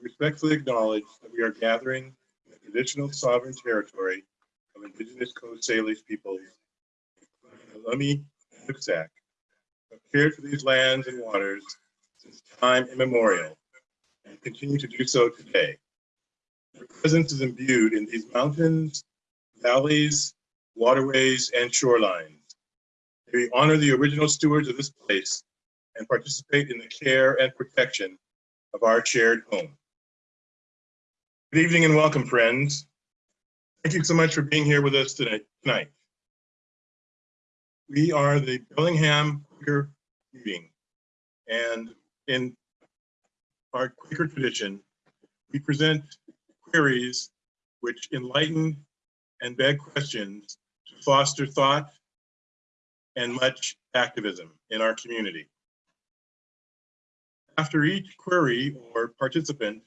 we respectfully acknowledge that we are gathering in the traditional sovereign territory of Indigenous Coast Salish peoples, Lummi and Nooksack, have cared for these lands and waters since time immemorial and continue to do so today. Their presence is imbued in these mountains, valleys, waterways, and shorelines. May we honor the original stewards of this place and participate in the care and protection of our shared home. Good evening and welcome, friends. Thank you so much for being here with us tonight. tonight. We are the Bellingham Quaker meeting, and in our Quaker tradition, we present queries which enlighten and beg questions to foster thought and much activism in our community. After each query or participant,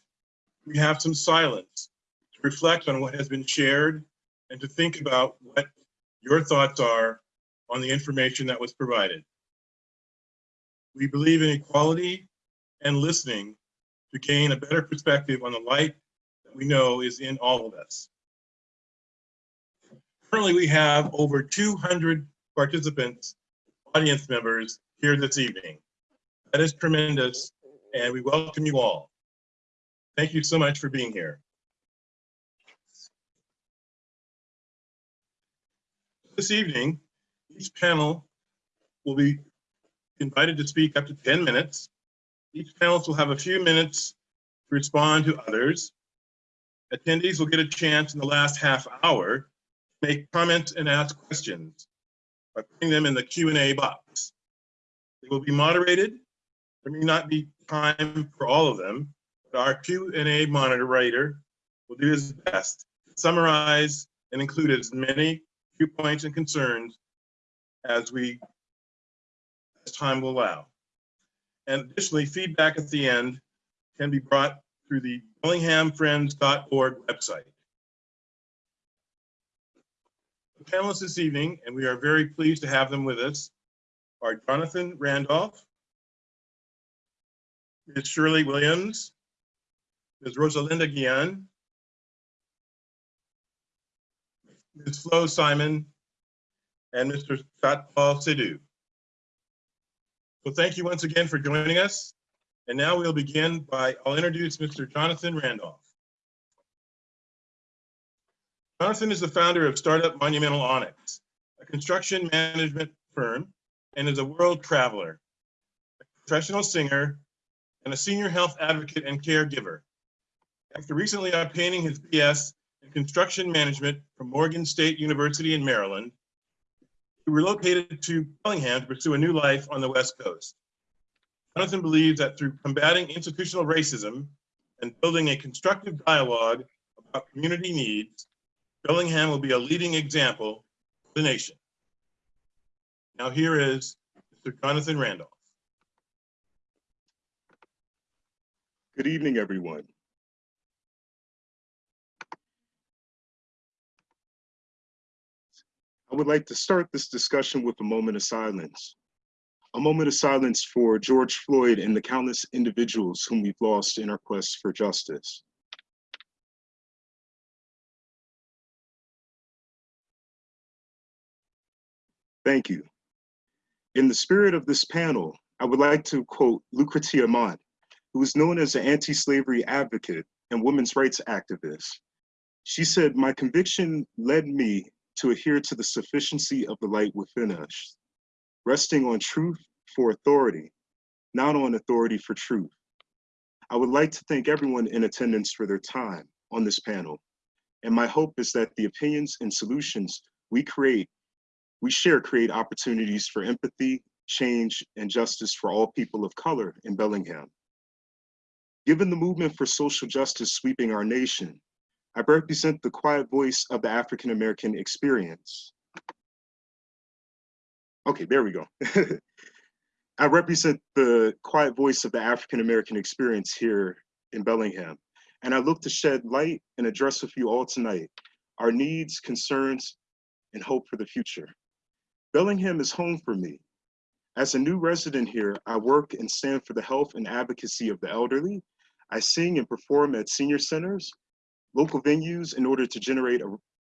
we have some silence to reflect on what has been shared and to think about what your thoughts are on the information that was provided. We believe in equality and listening to gain a better perspective on the light that we know is in all of us. Currently, we have over 200 participants, audience members here this evening. That is tremendous, and we welcome you all. Thank you so much for being here. This evening, each panel will be invited to speak up to 10 minutes. Each panelist will have a few minutes to respond to others. Attendees will get a chance in the last half hour to make comments and ask questions by putting them in the Q&A box. They will be moderated. There may not be time for all of them, our Q&A monitor moderator will do his best to summarize and include as many viewpoints and concerns as we as time will allow. And additionally, feedback at the end can be brought through the bellinghamfriends.org website. The panelists this evening, and we are very pleased to have them with us, are Jonathan Randolph, Ms. Shirley Williams, Ms. Rosalinda Guillen, Ms. Flo Simon, and Mr. Paul Sidhu. So thank you once again for joining us. And now we'll begin by, I'll introduce Mr. Jonathan Randolph. Jonathan is the founder of Startup Monumental Onyx, a construction management firm, and is a world traveler, a professional singer, and a senior health advocate and caregiver. After recently obtaining his BS in construction management from Morgan State University in Maryland, he relocated to Bellingham to pursue a new life on the West Coast. Jonathan believes that through combating institutional racism and building a constructive dialogue about community needs, Bellingham will be a leading example for the nation. Now here is Mr. Jonathan Randolph. Good evening, everyone. I would like to start this discussion with a moment of silence. A moment of silence for George Floyd and the countless individuals whom we've lost in our quest for justice. Thank you. In the spirit of this panel, I would like to quote Lucretia Mott, who is known as an anti-slavery advocate and women's rights activist. She said, my conviction led me to adhere to the sufficiency of the light within us, resting on truth for authority, not on authority for truth. I would like to thank everyone in attendance for their time on this panel. And my hope is that the opinions and solutions we create, we share create opportunities for empathy, change, and justice for all people of color in Bellingham. Given the movement for social justice sweeping our nation, I represent the quiet voice of the African American experience. Okay, there we go. I represent the quiet voice of the African American experience here in Bellingham, and I look to shed light and address with you all tonight our needs, concerns, and hope for the future. Bellingham is home for me. As a new resident here, I work and stand for the health and advocacy of the elderly. I sing and perform at senior centers, local venues in order to generate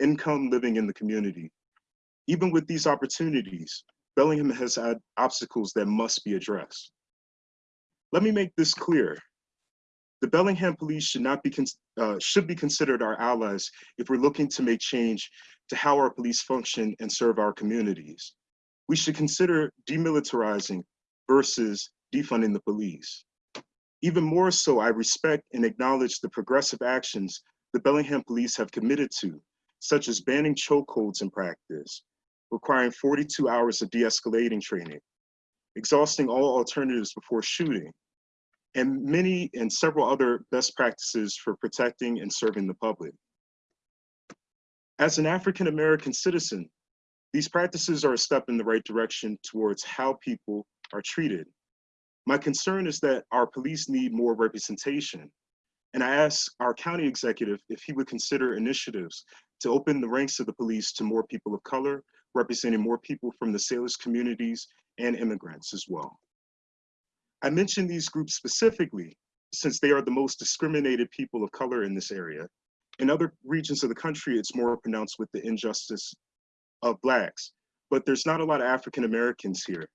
income living in the community. Even with these opportunities, Bellingham has had obstacles that must be addressed. Let me make this clear. The Bellingham Police should not be uh, should be considered our allies if we're looking to make change to how our police function and serve our communities. We should consider demilitarizing versus defunding the police. Even more so, I respect and acknowledge the progressive actions the Bellingham Police have committed to, such as banning chokeholds in practice, requiring 42 hours of de-escalating training, exhausting all alternatives before shooting, and many and several other best practices for protecting and serving the public. As an African-American citizen, these practices are a step in the right direction towards how people are treated. My concern is that our police need more representation. And I asked our county executive if he would consider initiatives to open the ranks of the police to more people of color, representing more people from the Salish communities and immigrants as well. I mention these groups specifically since they are the most discriminated people of color in this area. In other regions of the country, it's more pronounced with the injustice of Blacks, but there's not a lot of African Americans here.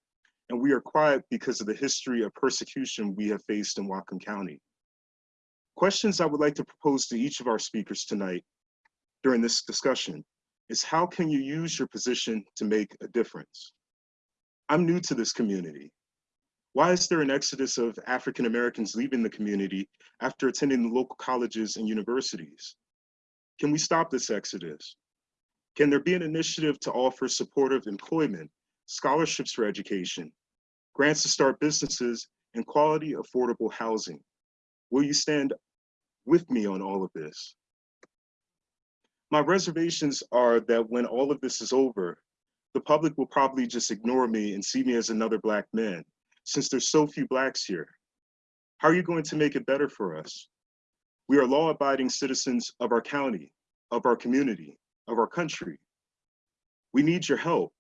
And we are quiet because of the history of persecution we have faced in Whatcom County. Questions I would like to propose to each of our speakers tonight during this discussion is how can you use your position to make a difference? I'm new to this community. Why is there an exodus of African Americans leaving the community after attending the local colleges and universities? Can we stop this exodus? Can there be an initiative to offer supportive employment, scholarships for education, grants to start businesses, and quality affordable housing? Will you stand with me on all of this? My reservations are that when all of this is over, the public will probably just ignore me and see me as another Black man, since there's so few Blacks here. How are you going to make it better for us? We are law-abiding citizens of our county, of our community, of our country. We need your help.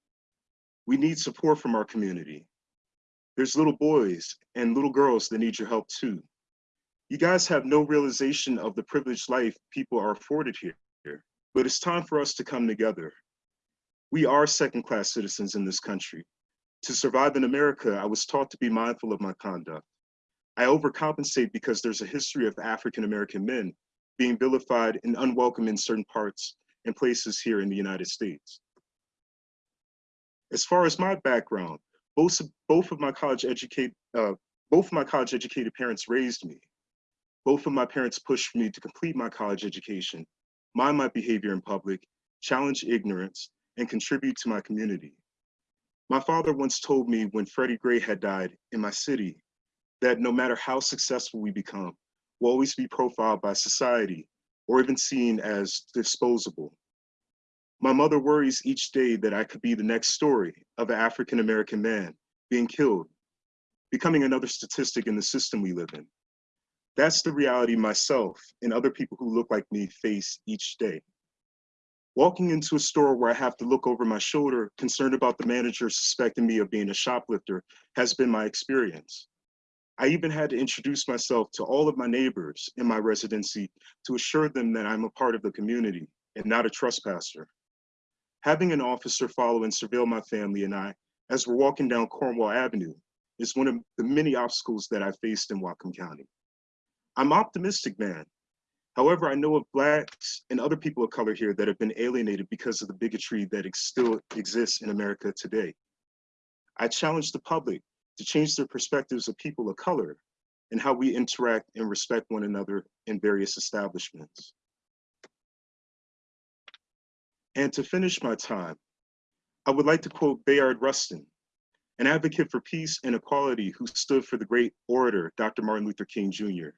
We need support from our community. There's little boys and little girls that need your help too. You guys have no realization of the privileged life people are afforded here, but it's time for us to come together. We are second-class citizens in this country. To survive in America, I was taught to be mindful of my conduct. I overcompensate because there's a history of African-American men being vilified and unwelcome in certain parts and places here in the United States. As far as my background, both, both of my college educate, uh, both of my college educated parents raised me. Both of my parents pushed me to complete my college education, mind my behavior in public, challenge ignorance, and contribute to my community. My father once told me when Freddie Gray had died in my city that no matter how successful we become, we'll always be profiled by society or even seen as disposable. My mother worries each day that I could be the next story of an African-American man being killed, becoming another statistic in the system we live in. That's the reality myself and other people who look like me face each day. Walking into a store where I have to look over my shoulder, concerned about the manager suspecting me of being a shoplifter, has been my experience. I even had to introduce myself to all of my neighbors in my residency to assure them that I'm a part of the community and not a trespasser. Having an officer follow and surveil my family and I as we're walking down Cornwall Avenue is one of the many obstacles that I faced in Whatcom County. I'm optimistic, man. However, I know of Blacks and other people of color here that have been alienated because of the bigotry that ex still exists in America today. I challenge the public to change their perspectives of people of color and how we interact and respect one another in various establishments. And to finish my time, I would like to quote Bayard Rustin, an advocate for peace and equality who stood for the great orator, Dr. Martin Luther King Jr.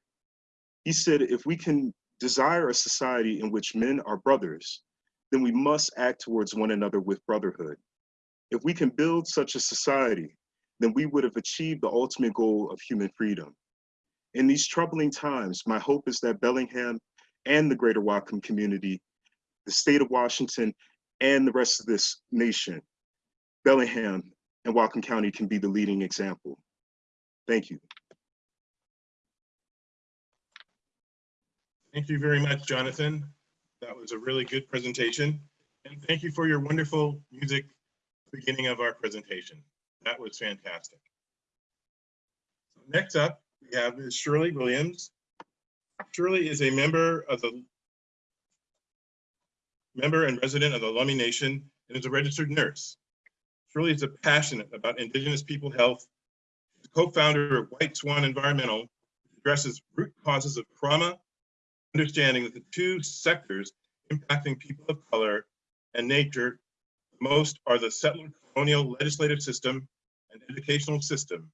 He said, if we can desire a society in which men are brothers, then we must act towards one another with brotherhood. If we can build such a society, then we would have achieved the ultimate goal of human freedom. In these troubling times, my hope is that Bellingham and the greater Whatcom community, the state of Washington, and the rest of this nation, Bellingham and Whatcom County can be the leading example. Thank you. Thank you very much, Jonathan. That was a really good presentation. And thank you for your wonderful music beginning of our presentation. That was fantastic. Next up, we have. Shirley Williams. Shirley is a member of the member and resident of the Lummi Nation and is a registered nurse. Shirley is a passionate about Indigenous people health, co-founder of White Swan Environmental, addresses root causes of trauma, understanding that the two sectors impacting people of color and nature most are the settler colonial legislative system and educational system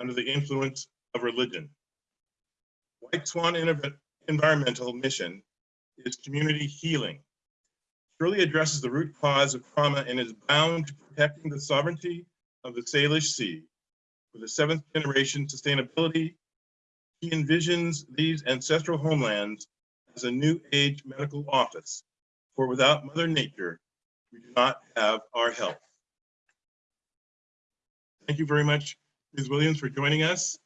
under the influence of religion. White Swan Environmental Mission is community healing. Shirley addresses the root cause of trauma and is bound to protecting the sovereignty of the Salish Sea. With a seventh generation sustainability, he envisions these ancestral homelands as a new age medical office, for without Mother Nature, we do not have our health. Thank you very much, Ms. Williams, for joining us.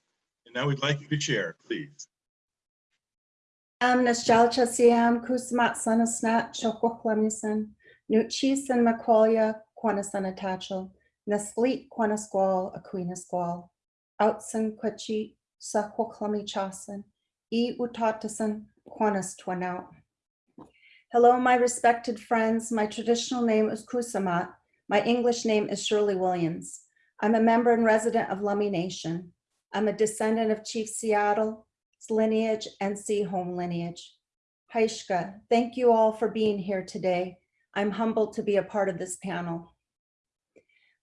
And now we'd like you to share, please. Am nostalgia siam kusmat sanasnat chokwaklamison, nuchisen maqualia quanasanatachel, naslit quanasqual aquinasqual, outsen quachi sa chasen, e utatasan quanas twanout. Hello, my respected friends. My traditional name is Kusamat. My English name is Shirley Williams. I'm a member and resident of Lummi Nation. I'm a descendant of Chief Seattle's lineage and Sea Home lineage. Haishka, thank you all for being here today. I'm humbled to be a part of this panel.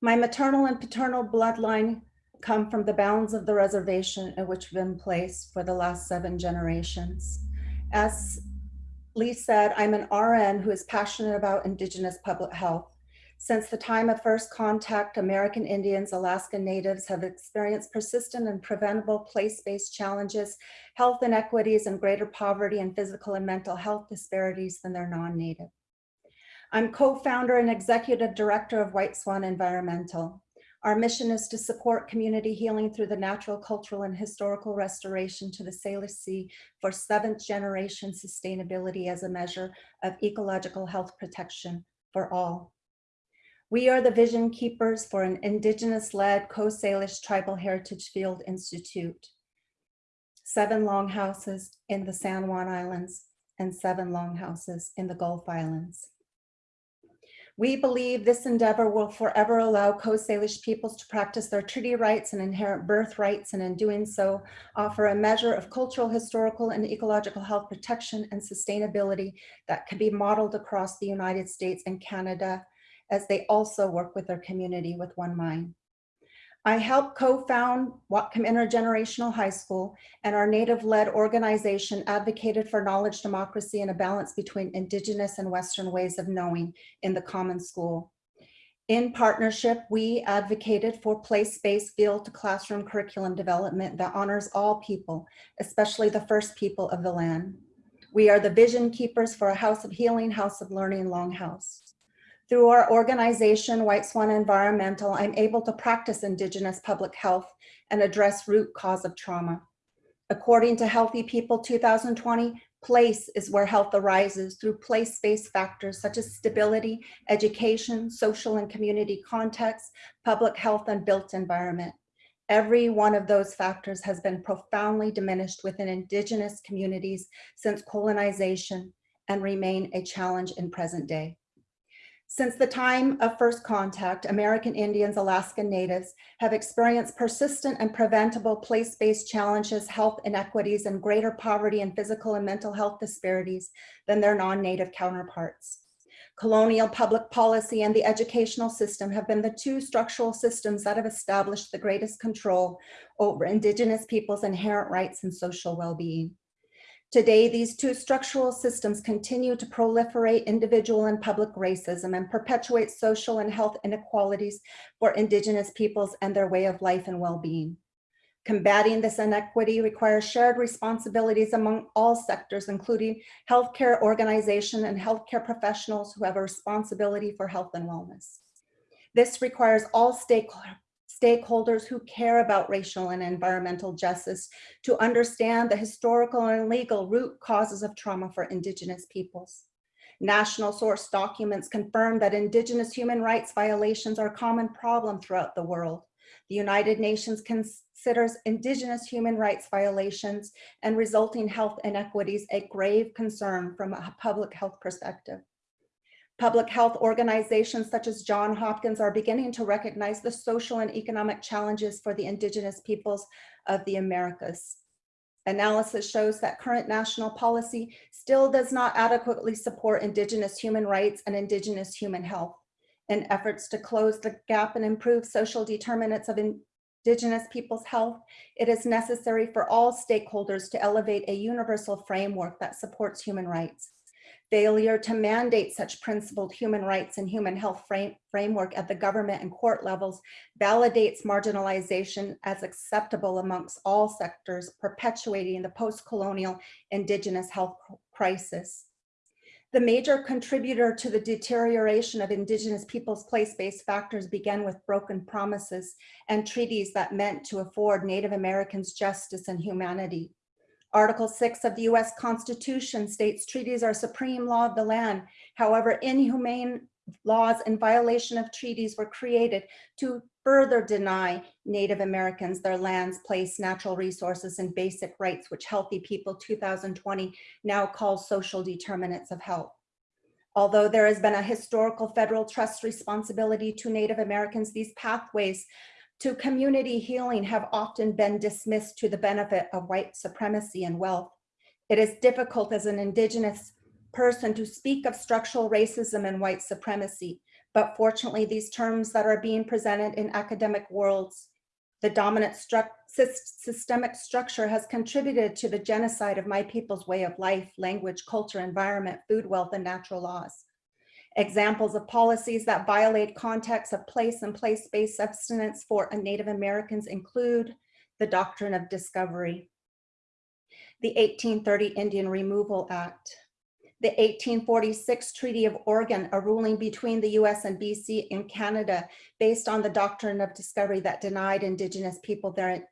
My maternal and paternal bloodline come from the bounds of the reservation in which we've been placed for the last seven generations. As Lee said, I'm an RN who is passionate about Indigenous public health. Since the time of first contact, American Indians, Alaska Natives have experienced persistent and preventable place-based challenges, health inequities, and greater poverty and physical and mental health disparities than their non-native. I'm co-founder and executive director of White Swan Environmental. Our mission is to support community healing through the natural, cultural, and historical restoration to the Salish Sea for seventh generation sustainability as a measure of ecological health protection for all. We are the vision keepers for an indigenous-led Coast Salish Tribal Heritage Field Institute. Seven longhouses in the San Juan Islands and seven longhouses in the Gulf Islands. We believe this endeavor will forever allow Coast Salish peoples to practice their treaty rights and inherent birth rights, and in doing so, offer a measure of cultural, historical, and ecological health protection and sustainability that can be modeled across the United States and Canada, as they also work with their community with one mind. I helped co-found Whatcom Intergenerational High School and our native-led organization advocated for knowledge democracy and a balance between indigenous and Western ways of knowing in the common school. In partnership, we advocated for place-based field to classroom curriculum development that honors all people, especially the first people of the land. We are the vision keepers for a house of healing, house of learning, longhouse. Through our organization, White Swan Environmental, I'm able to practice Indigenous public health and address root cause of trauma. According to Healthy People 2020, place is where health arises through place-based factors such as stability, education, social and community context, public health, and built environment. Every one of those factors has been profoundly diminished within Indigenous communities since colonization and remain a challenge in present day. Since the time of first contact, American Indians, Alaskan Natives have experienced persistent and preventable place-based challenges, health inequities, and greater poverty and physical and mental health disparities than their non-native counterparts. Colonial public policy and the educational system have been the two structural systems that have established the greatest control over Indigenous peoples' inherent rights and social well-being. Today, these two structural systems continue to proliferate individual and public racism and perpetuate social and health inequalities for Indigenous peoples and their way of life and well-being. Combating this inequity requires shared responsibilities among all sectors, including healthcare organization and healthcare professionals who have a responsibility for health and wellness. This requires all stakeholders stakeholders who care about racial and environmental justice to understand the historical and legal root causes of trauma for Indigenous peoples. National source documents confirm that Indigenous human rights violations are a common problem throughout the world. The United Nations considers Indigenous human rights violations and resulting health inequities a grave concern from a public health perspective. Public health organizations such as John Hopkins are beginning to recognize the social and economic challenges for the Indigenous peoples of the Americas. Analysis shows that current national policy still does not adequately support Indigenous human rights and Indigenous human health. In efforts to close the gap and improve social determinants of Indigenous people's health, it is necessary for all stakeholders to elevate a universal framework that supports human rights. Failure to mandate such principled human rights and human health frame, framework at the government and court levels validates marginalization as acceptable amongst all sectors, perpetuating the post-colonial Indigenous health crisis. The major contributor to the deterioration of Indigenous peoples' place-based factors began with broken promises and treaties that meant to afford Native Americans justice and humanity. Article 6 of the US Constitution states treaties are supreme law of the land. However, inhumane laws in violation of treaties were created to further deny Native Americans their lands, place, natural resources, and basic rights, which Healthy People 2020 now calls social determinants of health. Although there has been a historical federal trust responsibility to Native Americans, these pathways to community healing have often been dismissed to the benefit of white supremacy and wealth. It is difficult as an indigenous person to speak of structural racism and white supremacy, but fortunately these terms that are being presented in academic worlds, the dominant stru systemic structure has contributed to the genocide of my people's way of life, language, culture, environment, food, wealth, and natural laws. Examples of policies that violate context of place and place-based subsistence for Native Americans include the Doctrine of Discovery, the 1830 Indian Removal Act, the 1846 Treaty of Oregon, a ruling between the US and BC and Canada based on the Doctrine of Discovery that denied Indigenous people their,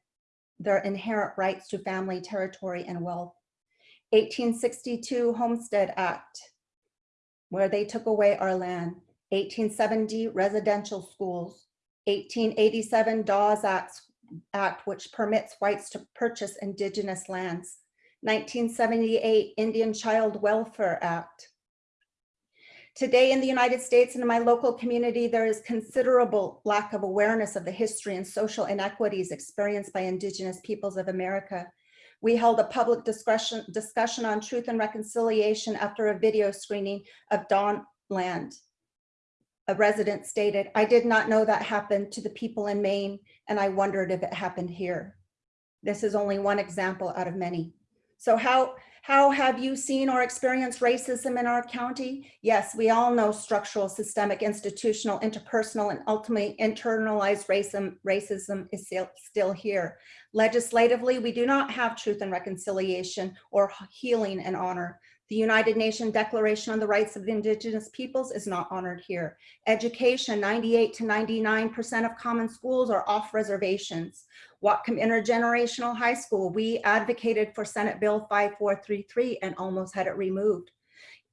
their inherent rights to family, territory, and wealth. 1862 Homestead Act, where they took away our land, 1870 residential schools, 1887 Dawes Act, Act, which permits whites to purchase indigenous lands, 1978 Indian Child Welfare Act. Today in the United States and in my local community, there is considerable lack of awareness of the history and social inequities experienced by indigenous peoples of America. We held a public discussion, discussion on truth and reconciliation after a video screening of Dawn Land. A resident stated, I did not know that happened to the people in Maine, and I wondered if it happened here. This is only one example out of many. So how, how have you seen or experienced racism in our county? Yes, we all know structural, systemic, institutional, interpersonal, and ultimately internalized racism, racism is still, still here. Legislatively, we do not have truth and reconciliation or healing and honor. The United Nations Declaration on the Rights of Indigenous Peoples is not honored here. Education, 98 to 99% of common schools are off reservations. Whatcom Intergenerational High School, we advocated for Senate Bill 5433 and almost had it removed.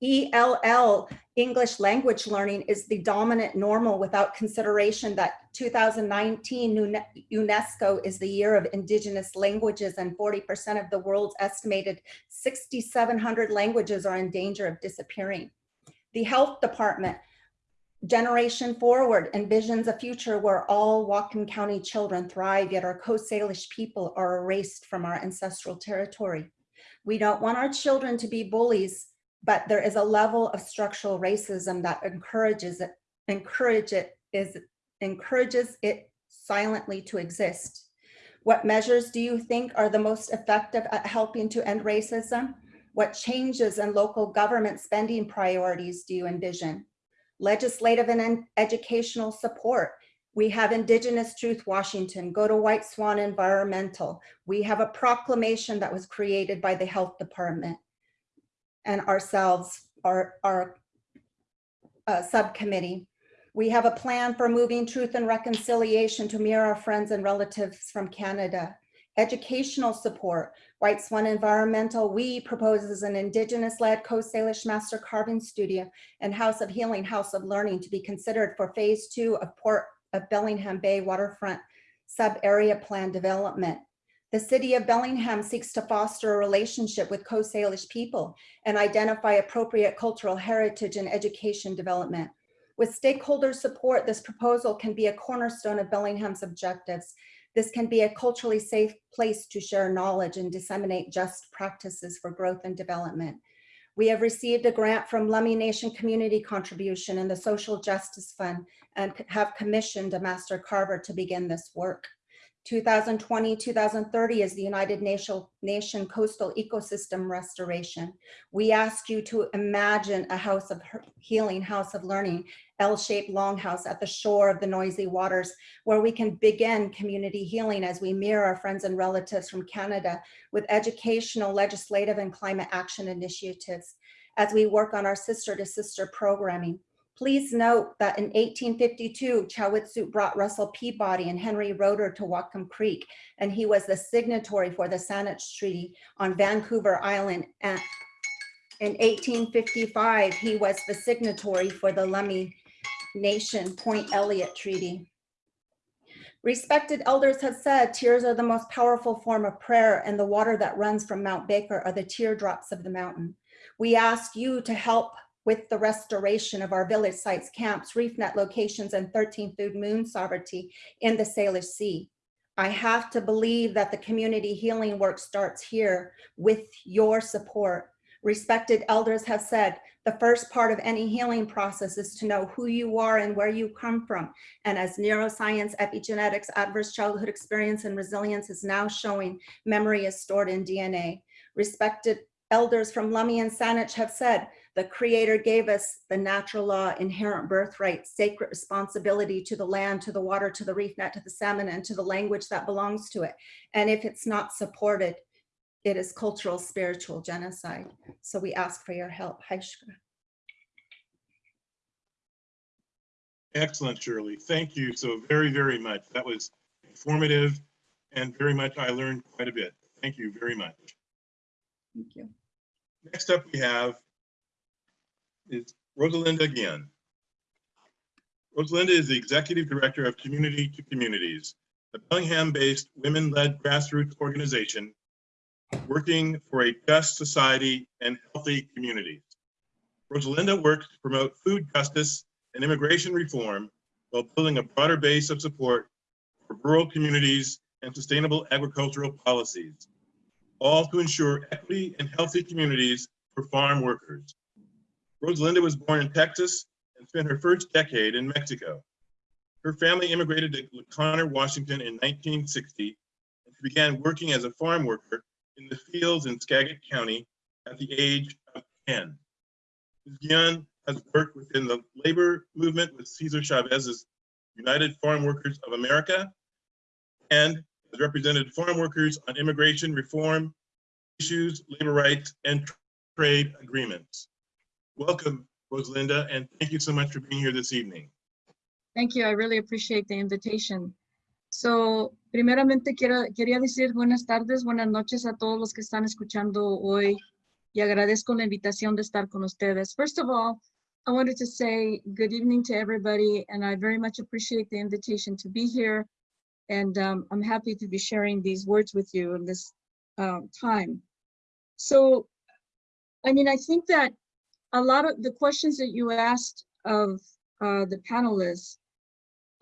ELL, English language learning, is the dominant normal without consideration that 2019 UNESCO is the year of indigenous languages and 40% of the world's estimated 6,700 languages are in danger of disappearing. The health department, Generation Forward envisions a future where all Whatcom County children thrive, yet our Coast Salish people are erased from our ancestral territory. We don't want our children to be bullies, but there is a level of structural racism that encourages it, encourage it is, encourages it silently to exist. What measures do you think are the most effective at helping to end racism? What changes in local government spending priorities do you envision? legislative and educational support. We have Indigenous Truth Washington, go to White Swan Environmental. We have a proclamation that was created by the health department and ourselves, our, our uh, subcommittee. We have a plan for moving truth and reconciliation to mirror our friends and relatives from Canada. Educational support, White Swan Environmental, we proposes an Indigenous-led Coast Salish Master Carving Studio and House of Healing, House of Learning to be considered for Phase Two of Port of Bellingham Bay Waterfront Sub-Area Plan Development. The City of Bellingham seeks to foster a relationship with Coast Salish people and identify appropriate cultural heritage and education development. With stakeholder support, this proposal can be a cornerstone of Bellingham's objectives. This can be a culturally safe place to share knowledge and disseminate just practices for growth and development. We have received a grant from Lummi Nation Community Contribution and the Social Justice Fund and have commissioned a master carver to begin this work. 2020, 2030 is the United Nation, Nation Coastal Ecosystem Restoration. We ask you to imagine a house of healing, house of learning, L-shaped longhouse at the shore of the noisy waters, where we can begin community healing as we mirror our friends and relatives from Canada with educational, legislative, and climate action initiatives as we work on our sister to sister programming. Please note that in 1852, Chowitsu brought Russell Peabody and Henry Roeder to Whatcom Creek, and he was the signatory for the Saanich Treaty on Vancouver Island. And in 1855, he was the signatory for the Lummi Nation Point Elliott Treaty. Respected elders have said tears are the most powerful form of prayer and the water that runs from Mount Baker are the teardrops of the mountain. We ask you to help with the restoration of our village sites, camps, reef net locations, and 13 food moon sovereignty in the Salish Sea. I have to believe that the community healing work starts here with your support. Respected elders have said, the first part of any healing process is to know who you are and where you come from. And as neuroscience, epigenetics, adverse childhood experience, and resilience is now showing, memory is stored in DNA. Respected elders from Lummi and Saanich have said, the creator gave us the natural law, inherent birthright, sacred responsibility to the land, to the water, to the reef net, to the salmon, and to the language that belongs to it. And if it's not supported, it is cultural, spiritual genocide. So we ask for your help. Haishka. Excellent, Shirley. Thank you so very, very much. That was informative and very much I learned quite a bit. Thank you very much. Thank you. Next up we have is Rosalinda Guillen. Rosalinda is the Executive Director of Community to Communities, a Bellingham-based women-led grassroots organization working for a just society and healthy communities. Rosalinda works to promote food justice and immigration reform while building a broader base of support for rural communities and sustainable agricultural policies, all to ensure equity and healthy communities for farm workers. Rosalinda was born in Texas and spent her first decade in Mexico. Her family immigrated to Conner, Washington in 1960 and she began working as a farm worker in the fields in Skagit County at the age of 10. Ms. Guillen has worked within the labor movement with Cesar Chavez's United Farm Workers of America and has represented farm workers on immigration reform issues, labor rights, and trade agreements. Welcome, Rosalinda, and thank you so much for being here this evening. Thank you. I really appreciate the invitation. So, primeramente quiero, quería decir buenas tardes, buenas noches a todos los que están escuchando hoy y agradezco la invitación de estar con ustedes. First of all, I wanted to say good evening to everybody and I very much appreciate the invitation to be here and um, I'm happy to be sharing these words with you in this um, time. So, I mean, I think that a lot of the questions that you asked of uh, the panelists,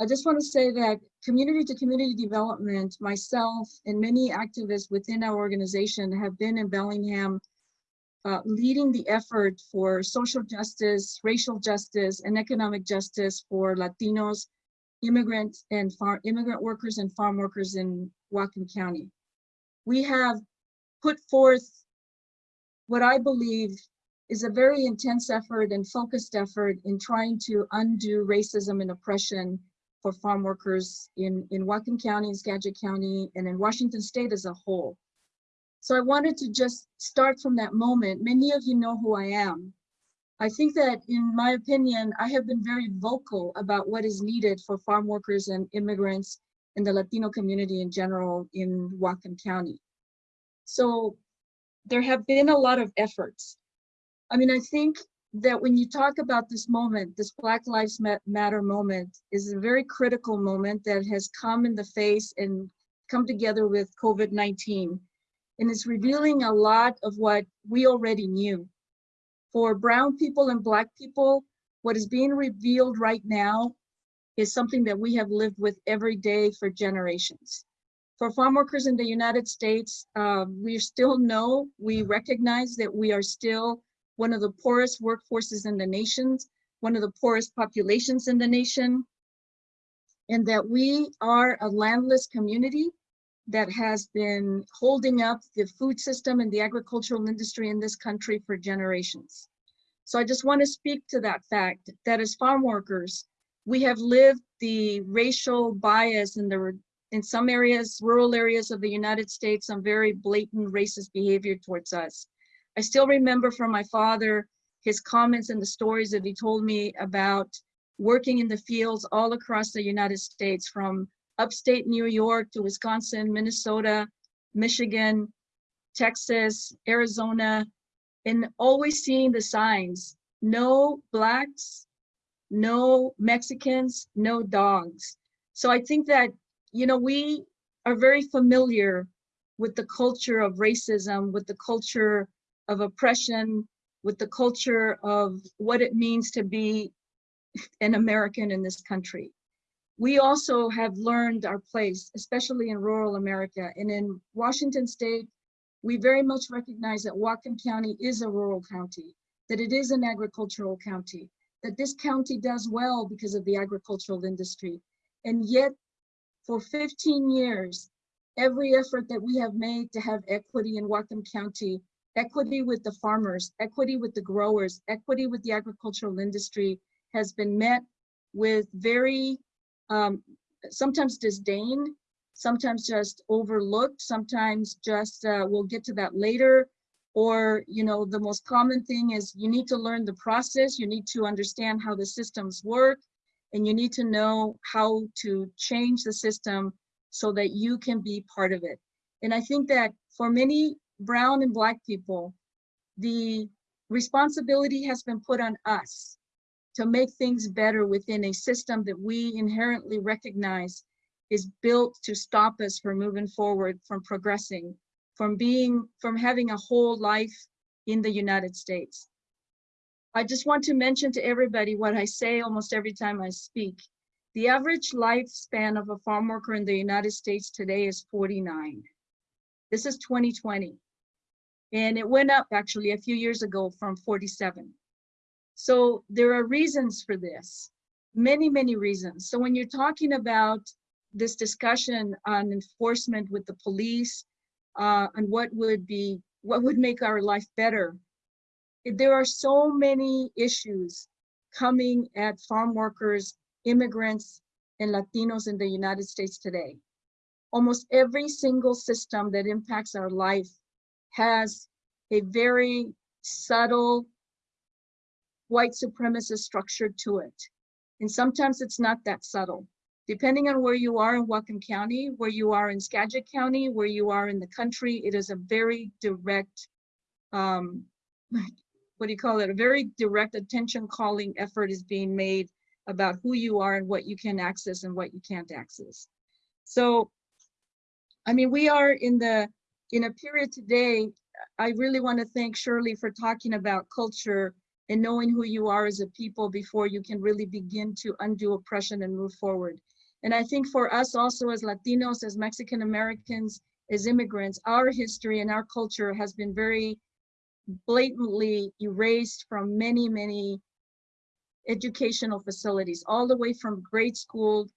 I just want to say that community to community development, myself and many activists within our organization have been in Bellingham uh, leading the effort for social justice, racial justice, and economic justice for Latinos, immigrant and farm immigrant workers and farm workers in Whatcom County. We have put forth what I believe is a very intense effort and focused effort in trying to undo racism and oppression for farm workers in, in Whatcom County, in Skagit County, and in Washington State as a whole. So I wanted to just start from that moment. Many of you know who I am. I think that in my opinion, I have been very vocal about what is needed for farm workers and immigrants and the Latino community in general in Whatcom County. So there have been a lot of efforts. I mean, I think that when you talk about this moment, this Black Lives Matter moment is a very critical moment that has come in the face and come together with COVID-19. And it's revealing a lot of what we already knew. For brown people and black people, what is being revealed right now is something that we have lived with every day for generations. For farm workers in the United States, uh, we still know, we recognize that we are still one of the poorest workforces in the nation, one of the poorest populations in the nation, and that we are a landless community that has been holding up the food system and the agricultural industry in this country for generations. So I just want to speak to that fact that as farm workers, we have lived the racial bias in the in some areas, rural areas of the United States, some very blatant racist behavior towards us. I still remember from my father his comments and the stories that he told me about working in the fields all across the United States, from upstate New York to Wisconsin, Minnesota, Michigan, Texas, Arizona, and always seeing the signs, no blacks, no Mexicans, no dogs. So I think that, you know, we are very familiar with the culture of racism, with the culture of oppression, with the culture of what it means to be an American in this country. We also have learned our place, especially in rural America. And in Washington state, we very much recognize that Whatcom County is a rural county, that it is an agricultural county, that this county does well because of the agricultural industry. And yet, for 15 years, every effort that we have made to have equity in Whatcom County, equity with the farmers, equity with the growers, equity with the agricultural industry has been met with very, um, sometimes disdain, sometimes just overlooked, sometimes just uh, we'll get to that later. Or, you know, the most common thing is you need to learn the process, you need to understand how the systems work, and you need to know how to change the system so that you can be part of it. And I think that for many brown and black people, the responsibility has been put on us to make things better within a system that we inherently recognize is built to stop us from moving forward, from progressing, from being, from having a whole life in the United States. I just want to mention to everybody what I say almost every time I speak. The average lifespan of a farm worker in the United States today is 49. This is 2020. And it went up actually a few years ago from 47. So there are reasons for this, many, many reasons. So when you're talking about this discussion on enforcement with the police uh, and what would be, what would make our life better, there are so many issues coming at farm workers, immigrants, and Latinos in the United States today. Almost every single system that impacts our life has a very subtle white supremacist structure to it. And sometimes it's not that subtle. Depending on where you are in Whatcom County, where you are in Skagit County, where you are in the country, it is a very direct, um, what do you call it? A very direct attention calling effort is being made about who you are and what you can access and what you can't access. So, I mean, we are in the, in a period today, I really want to thank Shirley for talking about culture and knowing who you are as a people before you can really begin to undo oppression and move forward. And I think for us also as Latinos, as Mexican Americans, as immigrants, our history and our culture has been very blatantly erased from many, many educational facilities, all the way from grade school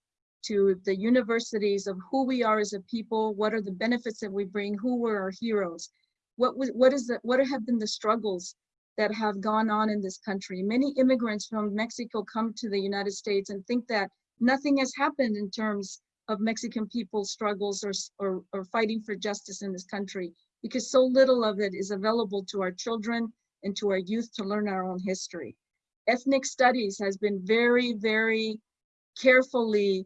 to the universities of who we are as a people, what are the benefits that we bring, who were our heroes, what was, what is the, what have been the struggles that have gone on in this country. Many immigrants from Mexico come to the United States and think that nothing has happened in terms of Mexican people's struggles or, or, or fighting for justice in this country because so little of it is available to our children, and to our youth to learn our own history. Ethnic studies has been very, very carefully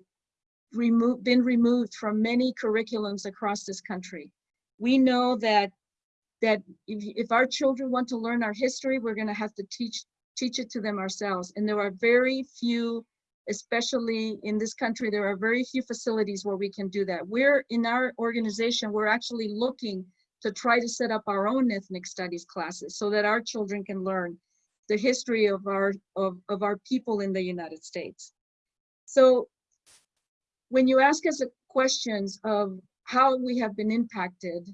removed, been removed from many curriculums across this country. We know that that if, if our children want to learn our history, we're going to have to teach teach it to them ourselves. And there are very few, especially in this country, there are very few facilities where we can do that. We're in our organization, we're actually looking to try to set up our own ethnic studies classes so that our children can learn the history of our of, of our people in the United States. So when you ask us questions of how we have been impacted,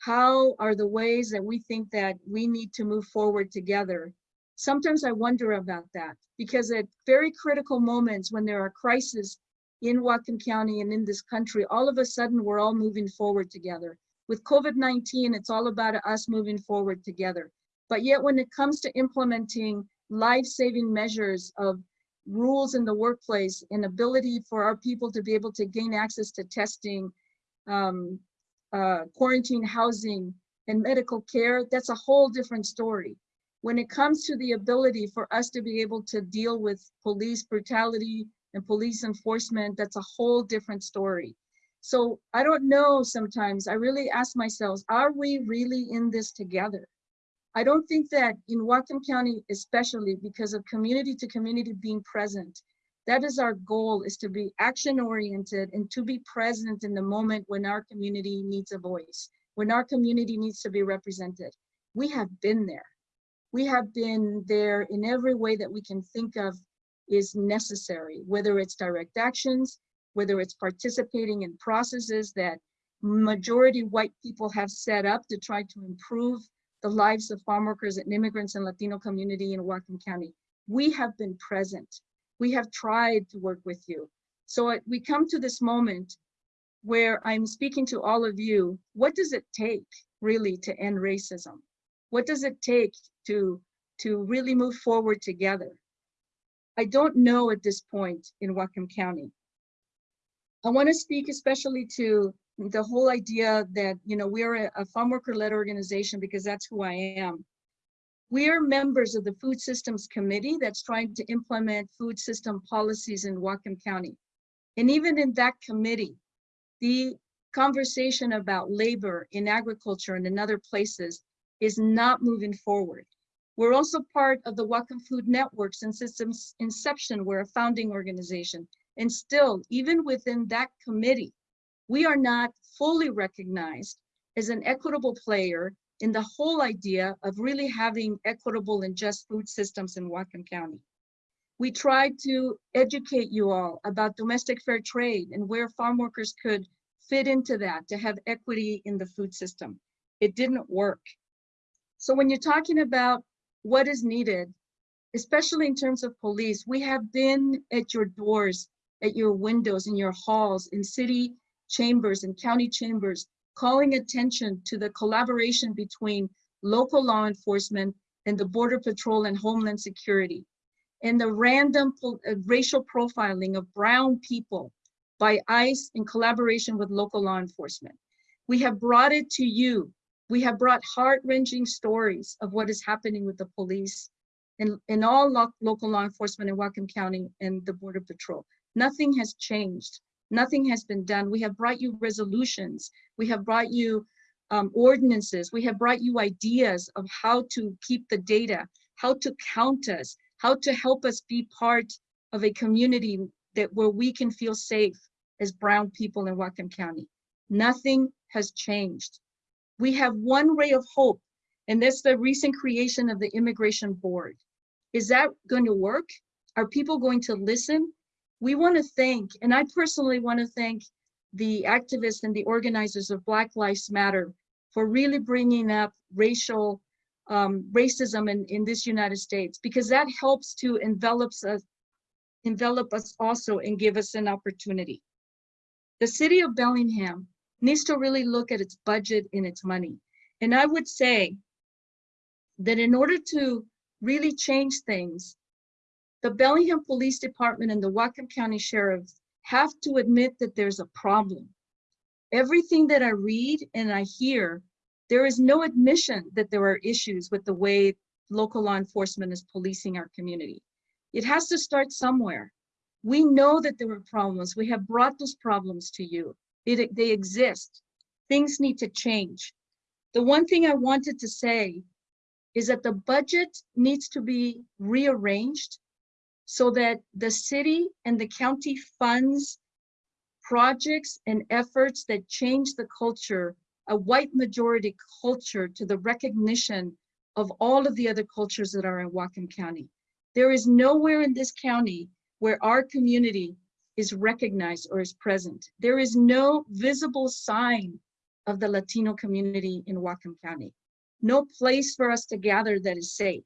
how are the ways that we think that we need to move forward together? Sometimes I wonder about that because at very critical moments when there are crises in Whatcom County and in this country, all of a sudden we're all moving forward together. With COVID-19, it's all about us moving forward together. But yet when it comes to implementing life-saving measures of rules in the workplace and ability for our people to be able to gain access to testing, um, uh, quarantine housing and medical care, that's a whole different story. When it comes to the ability for us to be able to deal with police brutality and police enforcement, that's a whole different story. So I don't know sometimes, I really ask myself, are we really in this together? I don't think that in Whatcom County, especially because of community to community being present, that is our goal is to be action oriented and to be present in the moment when our community needs a voice, when our community needs to be represented. We have been there. We have been there in every way that we can think of is necessary, whether it's direct actions, whether it's participating in processes that majority white people have set up to try to improve the lives of farm workers and immigrants and Latino community in Whatcom County. We have been present. We have tried to work with you. So we come to this moment where I'm speaking to all of you. What does it take really to end racism? What does it take to, to really move forward together? I don't know at this point in Whatcom County. I want to speak especially to the whole idea that, you know, we are a, a farm worker led organization because that's who I am. We are members of the Food Systems Committee that's trying to implement food system policies in Whatcom County. And even in that committee, the conversation about labor in agriculture and in other places is not moving forward. We're also part of the Whatcom Food Networks and Systems Inception, we're a founding organization. And still, even within that committee, we are not fully recognized as an equitable player in the whole idea of really having equitable and just food systems in Whatcom County. We tried to educate you all about domestic fair trade and where farm workers could fit into that to have equity in the food system. It didn't work. So when you're talking about what is needed, especially in terms of police, we have been at your doors, at your windows, in your halls, in city chambers and county chambers, calling attention to the collaboration between local law enforcement and the Border Patrol and Homeland Security, and the random uh, racial profiling of brown people by ICE in collaboration with local law enforcement. We have brought it to you. We have brought heart-wrenching stories of what is happening with the police and, and all lo local law enforcement in Whatcom County and the Border Patrol. Nothing has changed. Nothing has been done. We have brought you resolutions. We have brought you um, ordinances. We have brought you ideas of how to keep the data, how to count us, how to help us be part of a community that where we can feel safe as brown people in Whatcom County. Nothing has changed. We have one ray of hope, and that's the recent creation of the Immigration Board. Is that going to work? Are people going to listen? We want to thank, and I personally want to thank the activists and the organizers of Black Lives Matter for really bringing up racial um, racism in, in this United States, because that helps to envelop us, envelop us also and give us an opportunity. The city of Bellingham needs to really look at its budget and its money. And I would say that in order to really change things, the Bellingham Police Department and the Whatcom County Sheriff have to admit that there's a problem. Everything that I read and I hear, there is no admission that there are issues with the way local law enforcement is policing our community. It has to start somewhere. We know that there were problems. We have brought those problems to you. It, they exist. Things need to change. The one thing I wanted to say is that the budget needs to be rearranged so that the city and the county funds projects and efforts that change the culture, a white majority culture to the recognition of all of the other cultures that are in Whatcom County. There is nowhere in this county where our community is recognized or is present. There is no visible sign of the Latino community in Whatcom County. No place for us to gather that is safe.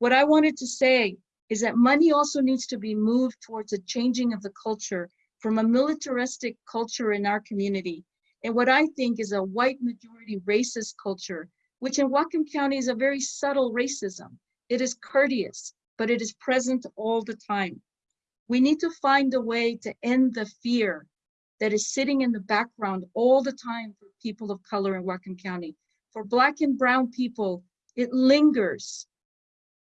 What I wanted to say is that money also needs to be moved towards a changing of the culture from a militaristic culture in our community and what I think is a white majority racist culture, which in Whatcom County is a very subtle racism. It is courteous, but it is present all the time. We need to find a way to end the fear that is sitting in the background all the time for people of color in Whatcom County. For Black and Brown people, it lingers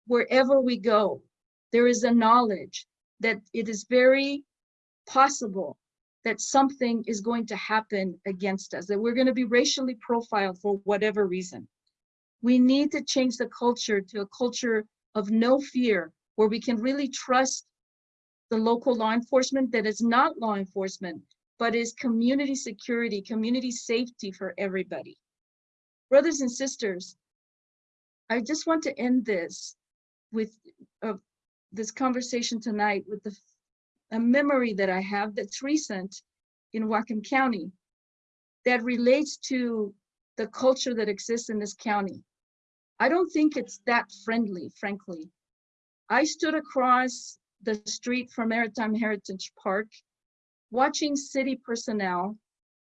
wherever we go. There is a knowledge that it is very possible that something is going to happen against us, that we're going to be racially profiled for whatever reason. We need to change the culture to a culture of no fear, where we can really trust the local law enforcement that is not law enforcement, but is community security, community safety for everybody. Brothers and sisters, I just want to end this with uh, this conversation tonight with the a memory that I have that's recent in Whatcom County that relates to the culture that exists in this county. I don't think it's that friendly, frankly. I stood across the street from Maritime Heritage Park, watching city personnel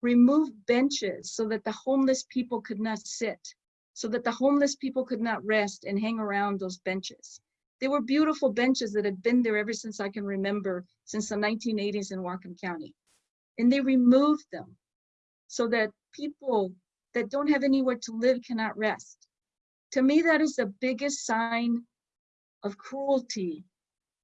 remove benches so that the homeless people could not sit, so that the homeless people could not rest and hang around those benches. They were beautiful benches that had been there ever since I can remember, since the 1980s in Whatcom County. And they removed them so that people that don't have anywhere to live cannot rest. To me, that is the biggest sign of cruelty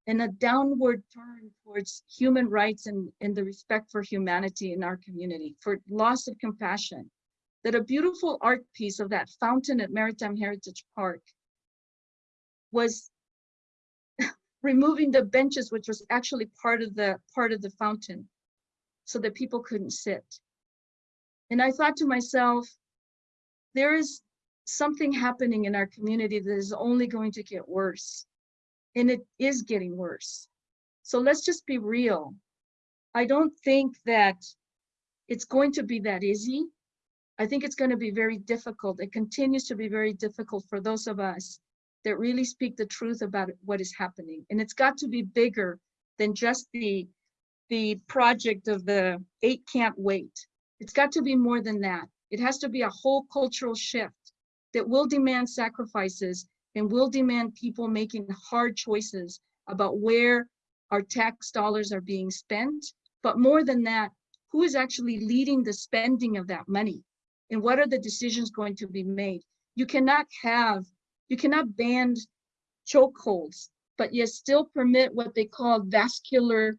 and a downward turn towards human rights and, and the respect for humanity in our community, for loss of compassion. That a beautiful art piece of that fountain at Maritime Heritage Park was removing the benches, which was actually part of the part of the fountain, so that people couldn't sit. And I thought to myself, there is something happening in our community that is only going to get worse. And it is getting worse. So let's just be real. I don't think that it's going to be that easy. I think it's going to be very difficult. It continues to be very difficult for those of us that really speak the truth about what is happening. And it's got to be bigger than just the, the project of the eight can't wait. It's got to be more than that. It has to be a whole cultural shift that will demand sacrifices and will demand people making hard choices about where our tax dollars are being spent. But more than that, who is actually leading the spending of that money? And what are the decisions going to be made? You cannot have you cannot ban chokeholds, but yet still permit what they call vascular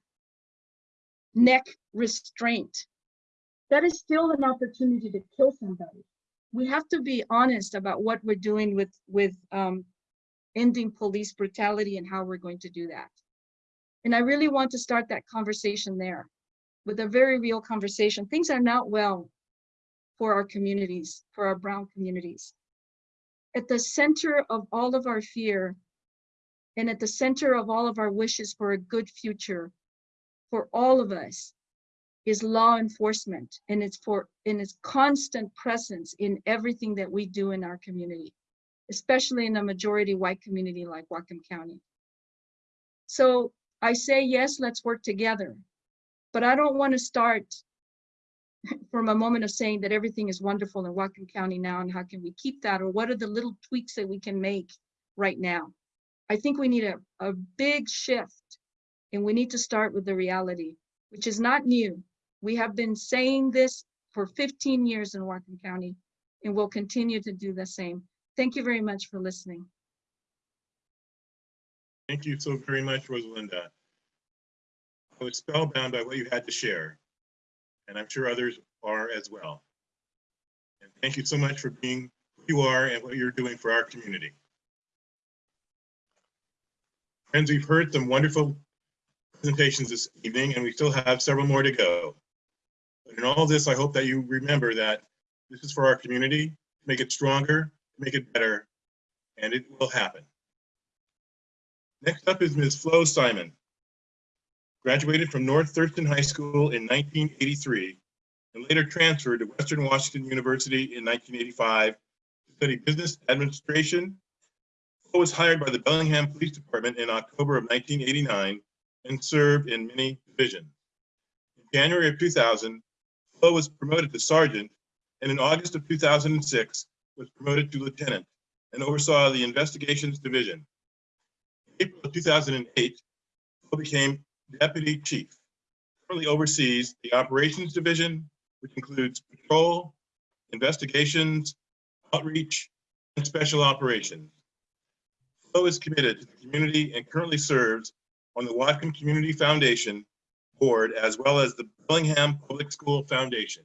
neck restraint. That is still an opportunity to kill somebody. We have to be honest about what we're doing with, with um, ending police brutality and how we're going to do that. And I really want to start that conversation there with a very real conversation. Things are not well for our communities, for our brown communities at the center of all of our fear and at the center of all of our wishes for a good future for all of us is law enforcement and it's for in its constant presence in everything that we do in our community, especially in a majority white community like Whatcom County. So I say, yes, let's work together, but I don't want to start from a moment of saying that everything is wonderful in Whatcom County now and how can we keep that or what are the little tweaks that we can make right now. I think we need a, a big shift and we need to start with the reality, which is not new. We have been saying this for 15 years in Whatcom County and we'll continue to do the same. Thank you very much for listening. Thank you so very much, Rosalinda. I was spellbound by what you had to share, and I'm sure others are as well. And thank you so much for being who you are and what you're doing for our community. Friends, we've heard some wonderful presentations this evening, and we still have several more to go. But in all this, I hope that you remember that this is for our community, make it stronger, make it better, and it will happen. Next up is Ms. Flo Simon. Graduated from North Thurston High School in 1983 and later transferred to Western Washington University in 1985 to study business administration. Flo was hired by the Bellingham Police Department in October of 1989 and served in many divisions. In January of 2000, Flo was promoted to sergeant and in August of 2006 was promoted to lieutenant and oversaw the investigations division. In April of 2008, Flo became deputy chief. Currently oversees the operations division, which includes patrol, investigations, outreach, and special operations. Flo is committed to the community and currently serves on the Whatcom Community Foundation Board, as well as the Bellingham Public School Foundation.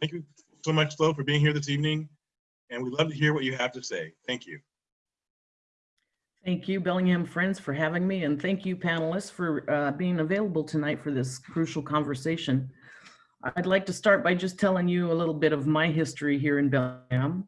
Thank you so much, Flo, for being here this evening, and we'd love to hear what you have to say. Thank you. Thank you, Bellingham Friends, for having me, and thank you, panelists, for uh, being available tonight for this crucial conversation. I'd like to start by just telling you a little bit of my history here in Bellingham.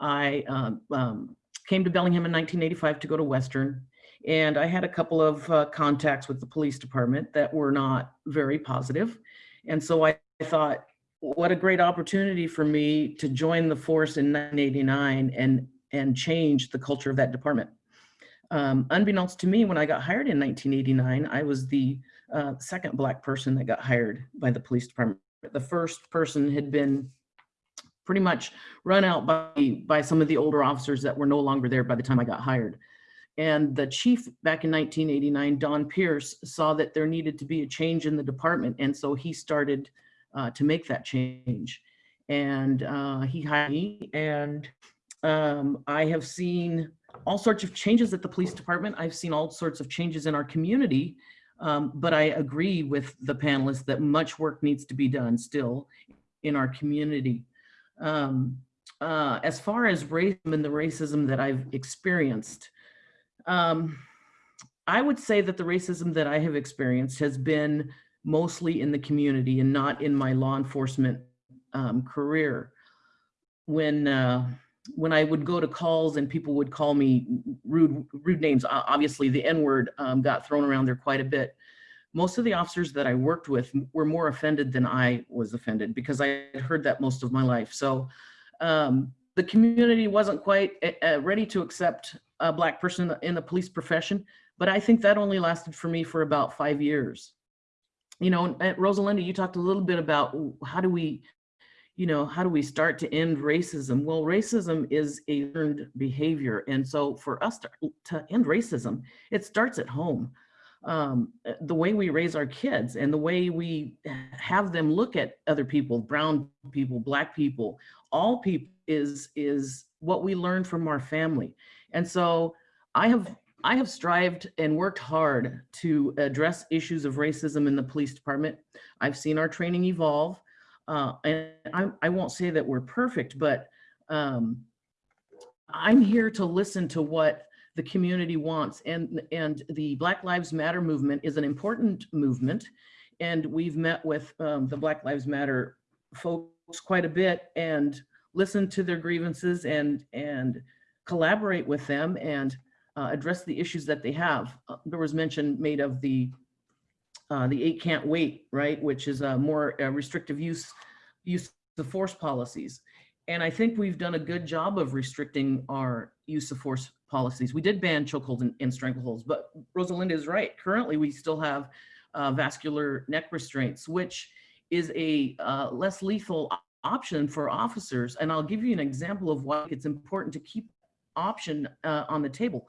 I um, um, came to Bellingham in 1985 to go to Western, and I had a couple of uh, contacts with the police department that were not very positive. And so I thought, what a great opportunity for me to join the force in 1989 and, and change the culture of that department. Um, unbeknownst to me, when I got hired in 1989, I was the uh, second black person that got hired by the police department. The first person had been pretty much run out by, by some of the older officers that were no longer there by the time I got hired. And the chief back in 1989, Don Pierce, saw that there needed to be a change in the department. And so he started uh, to make that change. And uh, he hired me and um, I have seen all sorts of changes at the police department. I've seen all sorts of changes in our community, um, but I agree with the panelists that much work needs to be done still in our community. Um, uh, as far as racism and the racism that I've experienced, um, I would say that the racism that I have experienced has been mostly in the community and not in my law enforcement um, career. When uh, when I would go to calls and people would call me rude, rude names, obviously the N word um, got thrown around there quite a bit. Most of the officers that I worked with were more offended than I was offended because I had heard that most of my life. So um, the community wasn't quite uh, ready to accept a black person in the police profession, but I think that only lasted for me for about five years. You know, Rosalinda, you talked a little bit about how do we you know, how do we start to end racism? Well, racism is a learned behavior. And so for us to, to end racism, it starts at home. Um, the way we raise our kids and the way we have them look at other people, brown people, black people, all people is, is what we learn from our family. And so I have I have strived and worked hard to address issues of racism in the police department. I've seen our training evolve. Uh, and I, I won't say that we're perfect, but um, I'm here to listen to what the community wants. And, and the Black Lives Matter movement is an important movement. And we've met with um, the Black Lives Matter folks quite a bit and listened to their grievances and, and collaborate with them and uh, address the issues that they have. Uh, there was mention made of the uh, the eight can't wait, right, which is a more restrictive use use of force policies. And I think we've done a good job of restricting our use of force policies. We did ban chokeholds and, and strangleholds, but Rosalinda is right. Currently, we still have uh, vascular neck restraints, which is a uh, less lethal option for officers. And I'll give you an example of why it's important to keep option uh, on the table.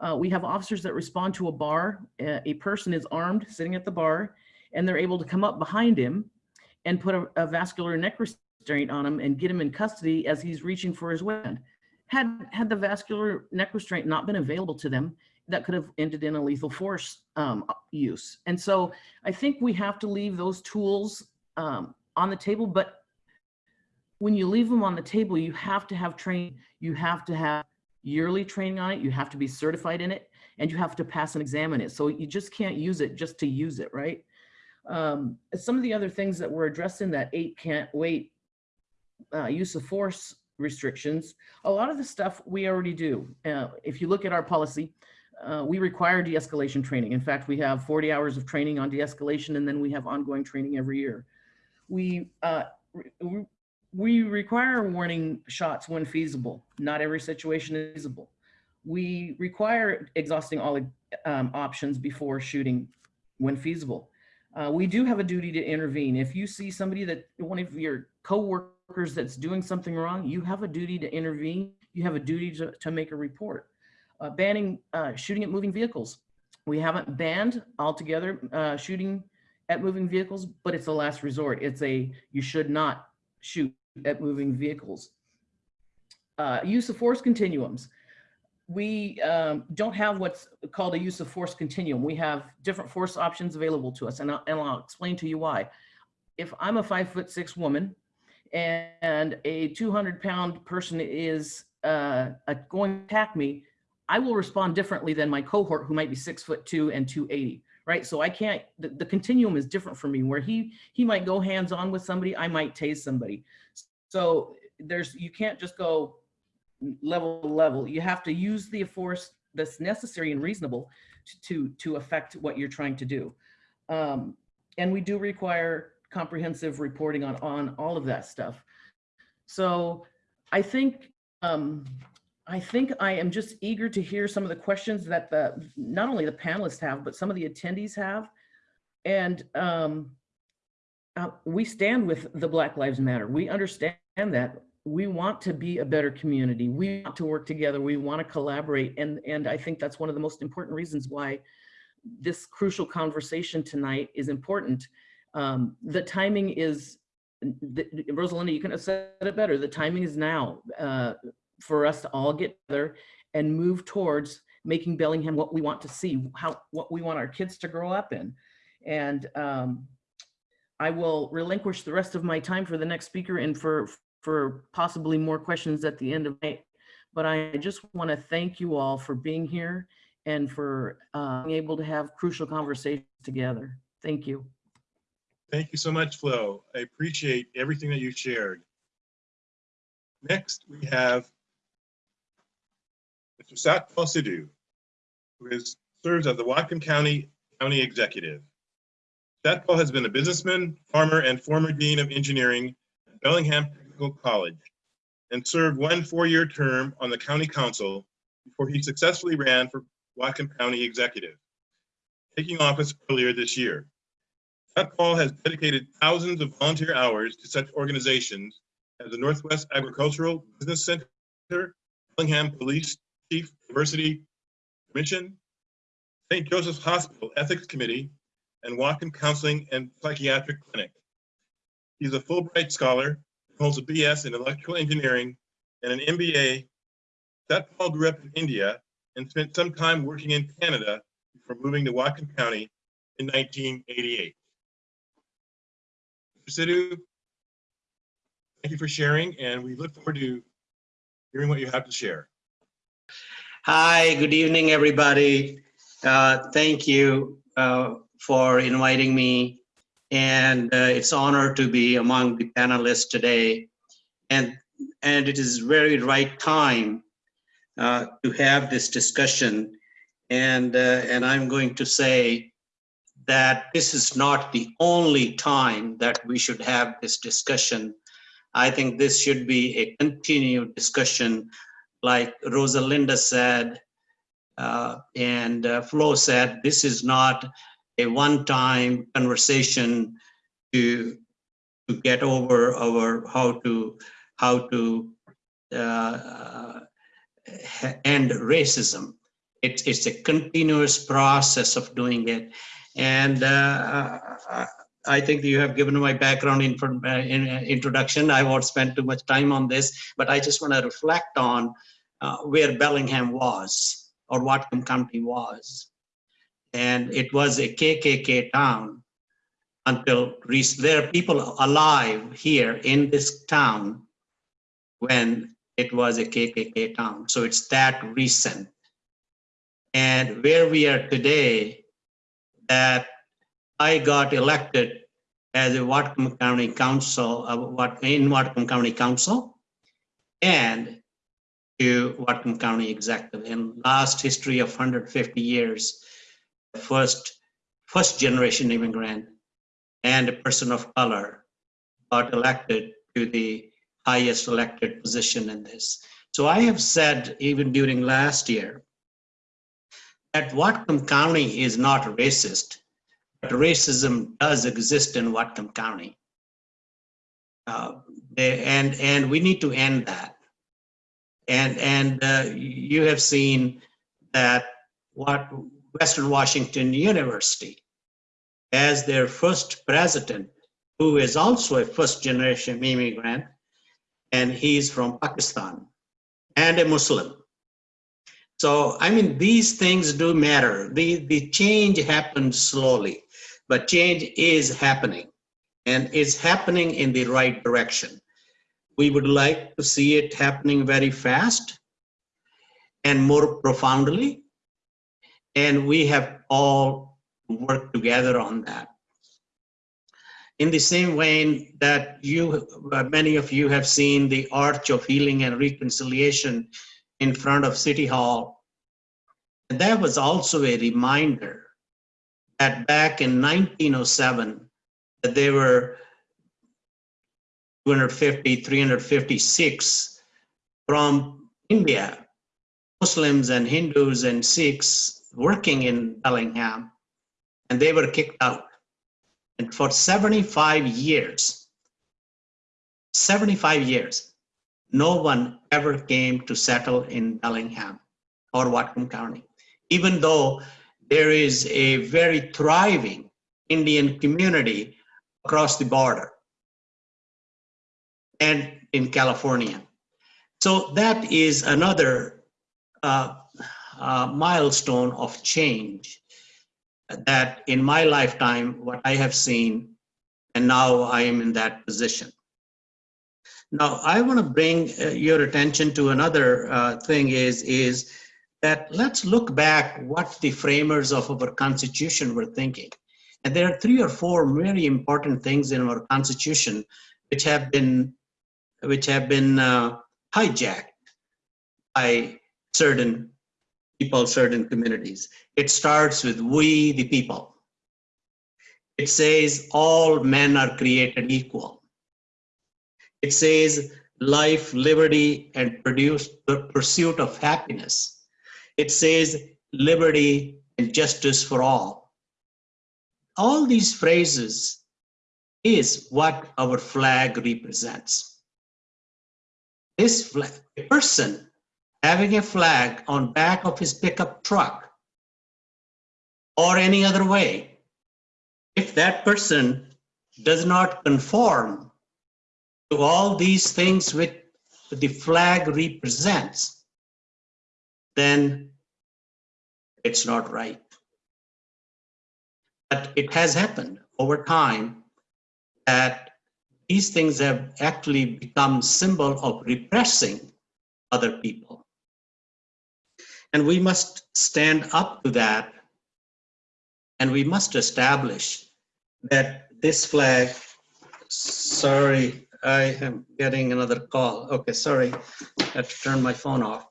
Uh, we have officers that respond to a bar. Uh, a person is armed, sitting at the bar, and they're able to come up behind him and put a, a, vascular neck restraint on him and get him in custody as he's reaching for his weapon. Had, had the vascular neck restraint not been available to them, that could have ended in a lethal force um, use. And so I think we have to leave those tools um, on the table, but when you leave them on the table, you have to have training. You have to have yearly training on it. You have to be certified in it and you have to pass and examine it. So you just can't use it just to use it, right? Um, some of the other things that were addressed in that eight can't wait uh, use of force restrictions, a lot of the stuff we already do. Uh, if you look at our policy, uh, we require de-escalation training. In fact, we have 40 hours of training on de-escalation and then we have ongoing training every year. We, uh, we require warning shots when feasible. Not every situation is feasible. We require exhausting all um, options before shooting when feasible. Uh, we do have a duty to intervene. If you see somebody that one of your coworkers that's doing something wrong, you have a duty to intervene. You have a duty to, to make a report. Uh, banning uh, shooting at moving vehicles. We haven't banned altogether uh, shooting at moving vehicles, but it's a last resort. It's a you should not shoot at moving vehicles. Uh, use of force continuums. We um, don't have what's called a use of force continuum. We have different force options available to us, and I'll, and I'll explain to you why. If I'm a five foot six woman and a 200 pound person is uh, going to attack me, I will respond differently than my cohort who might be six foot two and 280 right? So I can't, the, the continuum is different for me where he, he might go hands on with somebody, I might tase somebody. So there's, you can't just go level to level. You have to use the force that's necessary and reasonable to, to, to affect what you're trying to do. Um, and we do require comprehensive reporting on, on all of that stuff. So I think, um, I think I am just eager to hear some of the questions that the, not only the panelists have, but some of the attendees have. And um, uh, we stand with the Black Lives Matter. We understand that we want to be a better community. We want to work together. We want to collaborate. And, and I think that's one of the most important reasons why this crucial conversation tonight is important. Um, the timing is, the, Rosalinda, you can have said it better. The timing is now. Uh, for us to all get together and move towards making Bellingham what we want to see, how what we want our kids to grow up in. And um, I will relinquish the rest of my time for the next speaker and for for possibly more questions at the end of night. But I just want to thank you all for being here and for uh, being able to have crucial conversations together. Thank you. Thank you so much, Flo. I appreciate everything that you shared. Next, we have Mr. Satpal Sidhu, who is, serves as the Whatcom County County Executive. Satpal has been a businessman, farmer, and former Dean of Engineering at Bellingham Technical College and served one four-year term on the county council before he successfully ran for Whatcom County Executive, taking office earlier this year. Satpal has dedicated thousands of volunteer hours to such organizations as the Northwest Agricultural Business Center, Bellingham Police Chief Diversity Commission, St. Joseph's Hospital Ethics Committee, and Whatcom Counseling and Psychiatric Clinic. He's a Fulbright Scholar, holds a BS in Electrical Engineering and an MBA. Satpal grew up in India and spent some time working in Canada before moving to Whatcom County in 1988. Mr. Sidhu, thank you for sharing, and we look forward to hearing what you have to share. Hi, good evening, everybody. Uh, thank you uh, for inviting me. And uh, it's honor to be among the panelists today. And, and it is very right time uh, to have this discussion. And, uh, and I'm going to say that this is not the only time that we should have this discussion. I think this should be a continued discussion like Rosalinda said, uh, and uh, Flo said, this is not a one-time conversation to to get over our how to how to uh, end racism. It's it's a continuous process of doing it, and uh, I think you have given my background in, in introduction. I won't spend too much time on this, but I just want to reflect on uh, where Bellingham was or Whatcom County was. And it was a KKK town until there are people alive here in this town when it was a KKK town. So it's that recent. And where we are today, that I got elected as a Whatcom County Council, uh, what in Whatcom County Council, and to Whatcom County Executive. In last history of 150 years, first first generation immigrant and a person of color got elected to the highest elected position in this. So I have said even during last year that Whatcom County is not racist, but racism does exist in Whatcom County. Uh, and and we need to end that. And and uh, you have seen that what Western Washington University as their first president, who is also a first generation immigrant, and he's from Pakistan and a Muslim. So, I mean, these things do matter. The, the change happens slowly, but change is happening and it's happening in the right direction. We would like to see it happening very fast and more profoundly. And we have all worked together on that. In the same vein that you, uh, many of you have seen the Arch of Healing and Reconciliation in front of City Hall. And that was also a reminder that back in 1907, that there were 250, 356 from India, Muslims and Hindus and Sikhs working in Bellingham, and they were kicked out. And for 75 years, 75 years, no one ever came to settle in Bellingham or Whatcom County, even though there is a very thriving Indian community across the border and in California. So that is another uh, uh, milestone of change that in my lifetime, what I have seen, and now I am in that position. Now, I want to bring uh, your attention to another uh, thing is, is that let's look back what the framers of our Constitution were thinking. And there are three or four very important things in our Constitution which have been, which have been uh, hijacked by certain people, certain communities. It starts with we, the people. It says all men are created equal. It says life, liberty, and produce, the pursuit of happiness. It says liberty and justice for all. All these phrases is what our flag represents. This flag, a person having a flag on back of his pickup truck or any other way, if that person does not conform to all these things which the flag represents, then it's not right. But it has happened over time that these things have actually become symbol of repressing other people. And we must stand up to that. And we must establish that this flag, sorry, I am getting another call. Okay, sorry, I have to turn my phone off.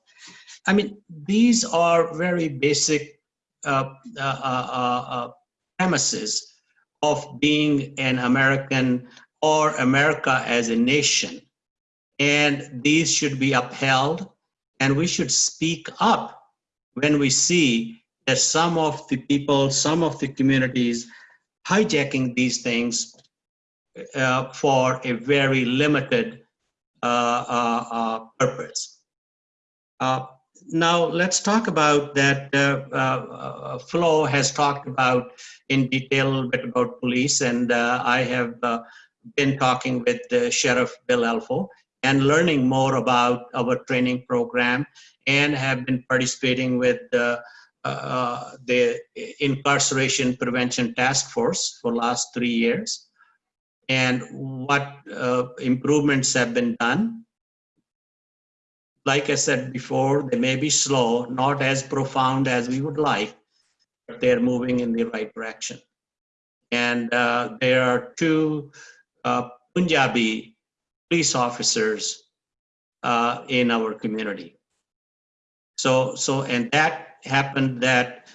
I mean, these are very basic uh, uh, uh, uh, premises of being an American or America as a nation. And these should be upheld, and we should speak up when we see that some of the people, some of the communities hijacking these things uh, for a very limited uh, uh, uh purpose. Uh, now let's talk about that. Flo has talked about in detail a little bit about police, and I have been talking with Sheriff Bill Elfo, and learning more about our training program and have been participating with the, uh, the incarceration prevention task force for last three years and what uh, improvements have been done. Like I said before, they may be slow, not as profound as we would like, but they're moving in the right direction. And uh, there are two uh, Punjabi police officers uh, in our community. So, so, and that happened that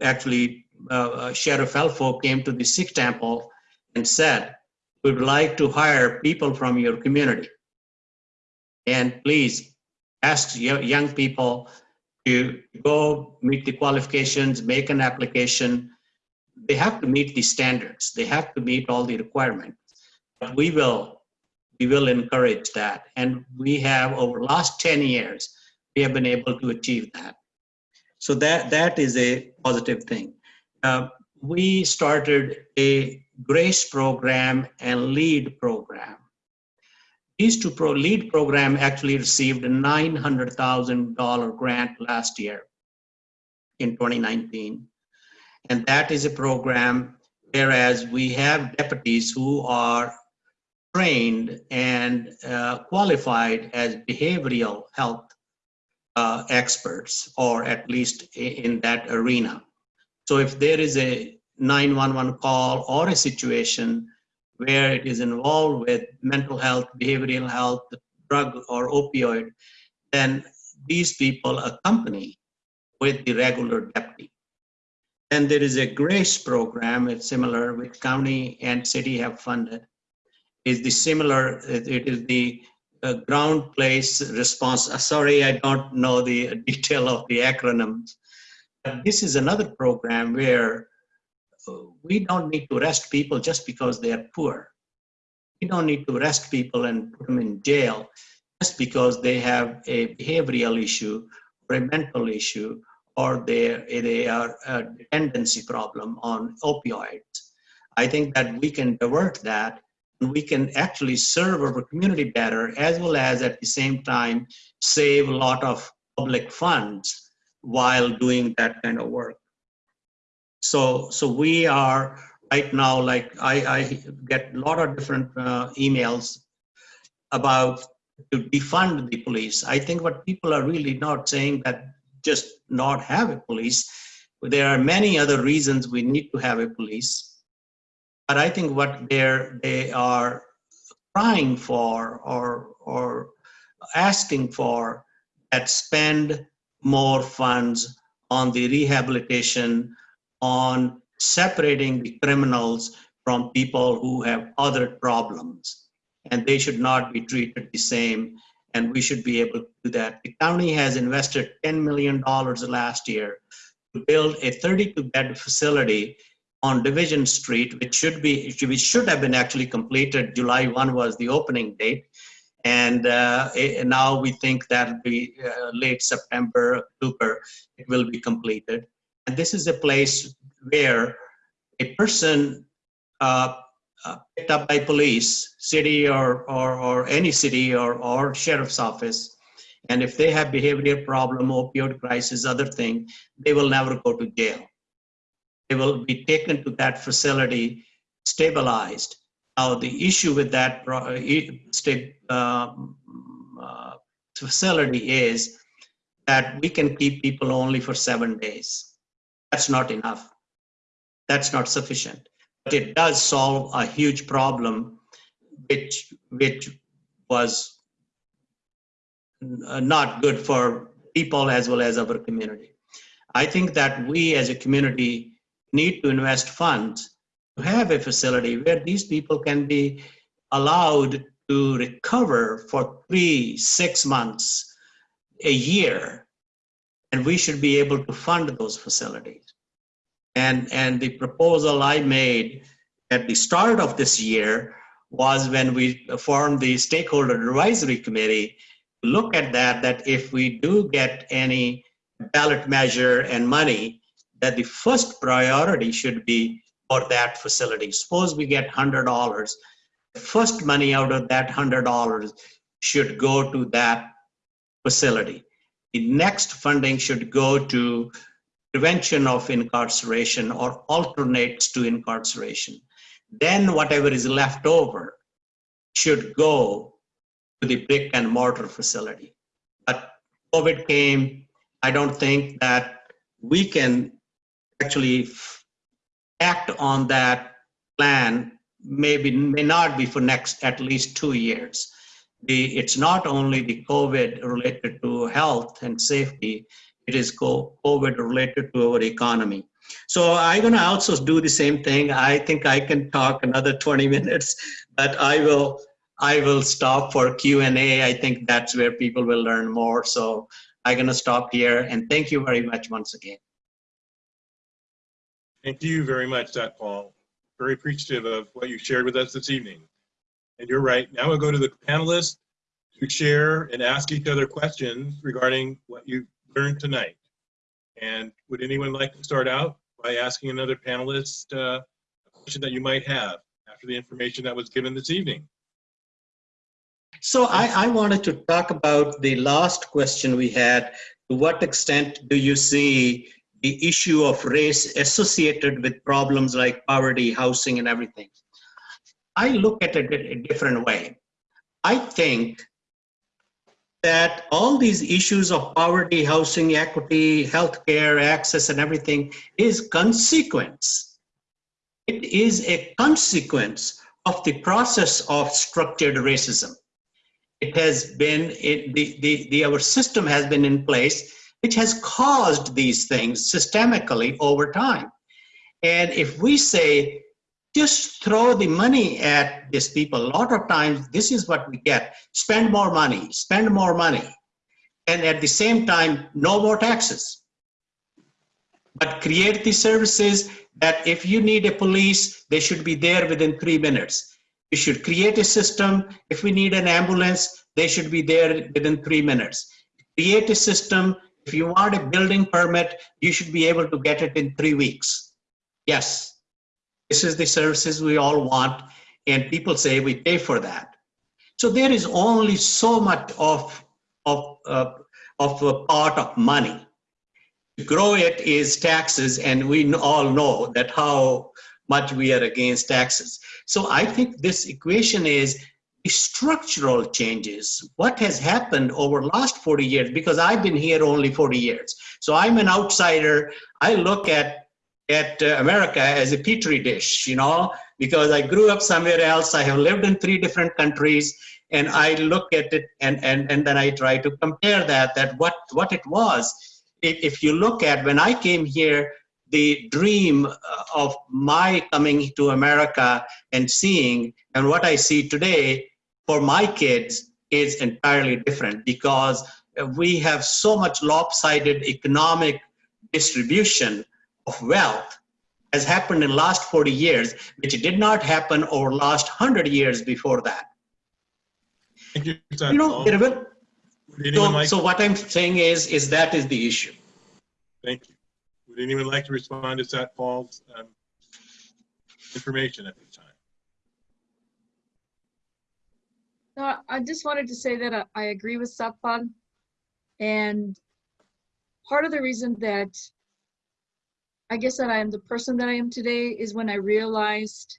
actually uh, Sheriff Elfo came to the Sikh temple and said, we'd like to hire people from your community. And please ask yo- young people to go meet the qualifications, make an application. They have to meet the standards. They have to meet all the requirements. But we will, we will encourage that. And we have over last 10 years, we have been able to achieve that. So that, that is a positive thing. Uh, we started a GRACE program and LEAD program. These two pro LEAD program actually received a $900,000 grant last year in 2019. And that is a program whereas we have deputies who are trained and uh, qualified as behavioral health uh, experts, or at least in that arena. So if there is a 911 call or a situation where it is involved with mental health, behavioral health, drug or opioid, then these people accompany with the regular deputy. Then there is a GRACE program, it's similar, which county and city have funded. Is the similar, it is the uh, ground place response. uh, Sorry, I don't know the detail of the acronyms. But This is another program where uh, we don't need to arrest people just because they are poor. We don't need to arrest people and put them in jail just because they have a behavioral issue or a mental issue or they, they are a dependency problem on opioids. I think that we can divert that we can actually serve our community better as well as at the same time save a lot of public funds while doing that kind of work. So, so we are right now, like I, I get a lot of different uh, emails about to defund the police. I think what people are really not saying that just not have a police. There are many other reasons we need to have a police. But I think what they're, they are crying for or, or asking for that spend more funds on the rehabilitation, on separating the criminals from people who have other problems. And they should not be treated the same, and we should be able to do that. The county has invested $10 million last year to build a 32-bed facility on Division Street, which should be, which should have been actually completed. July 1 was the opening date. And uh, eh, now we think that'll be uh, late September, October, it will be completed. And this is a place where a person uh, uh, picked up by police, city or, or, or any city or, or sheriff's office, and if they have behavior problem, opioid crisis, other thing, they will never go to jail. They will be taken to that facility, stabilized. Now, the issue with that e- um, uh, facility is that we can keep people only for seven days. That's not enough. That's not sufficient. But it does solve a huge problem, which which was uh, not good for people as well as our community. I think that we as a community need to invest funds to have a facility where these people can be allowed to recover for three, six months, a year, and we should be able to fund those facilities. And, and the proposal I made at the start of this year was when we formed the stakeholder advisory committee to look at that, that if we do get any ballot measure and money, that the first priority should be for that facility. Suppose we get hundred dollars, the first money out of that hundred dollars should go to that facility. The next funding should go to prevention of incarceration or alternates to incarceration. Then whatever is left over should go to the brick and mortar facility. But COVID came, I don't think that we can actually act on that plan, maybe, may not be for next at least two years. The, it's not only the COVID related to health and safety, it is COVID related to our economy. So I'm gonna also do the same thing. I think I can talk another 20 minutes, but I will, I will stop for Q and A. I think that's where people will learn more. So I'm gonna stop here and thank you very much once again. Thank you very much, Dr. Paul. Very appreciative of what you shared with us this evening. And you're right. Now we'll go to the panelists to share and ask each other questions regarding what you've learned tonight. And would anyone like to start out by asking another panelist uh, a question that you might have after the information that was given this evening? So I, I wanted to talk about the last question we had. To what extent do you see the issue of race associated with problems like poverty, housing, and everything? I look at it a different way. I think that all these issues of poverty, housing, equity, healthcare, access, and everything is consequence. It is a consequence of the process of structured racism it has been it, the, the, the our system has been in place which has caused these things systemically over time and if we say just throw the money at these people a lot of times this is what we get spend more money spend more money and at the same time no more taxes but create the services that if you need a police they should be there within three minutes you should create a system. If we need an ambulance, they should be there within three minutes. Create a system. If you want a building permit, you should be able to get it in three weeks. Yes, this is the services we all want, and people say we pay for that. So there is only so much of of uh, of a part of money. To grow it is taxes, and we all know that how much we are against taxes. So I think this equation is structural changes. What has happened over last 40 years, because I've been here only 40 years. So I'm an outsider. I look at, at uh, America as a petri dish, you know, because I grew up somewhere else. I have lived in three different countries and I look at it and, and, and then I try to compare that, that what, what it was. If, if you look at when I came here, the dream uh, of my coming to America and seeing, and what I see today for my kids is entirely different because we have so much lopsided economic distribution of wealth has happened in the last 40 years, which did not happen over last 100 years before that. Thank you, You know, there will- so, like, so what I'm saying is, is that is the issue. thank you. Would anyone like to respond to Satpal's um, information at this time? No, I- just wanted to say that I, I agree with Satpal. And part of the reason that I guess that I am the person that I am today is when I realized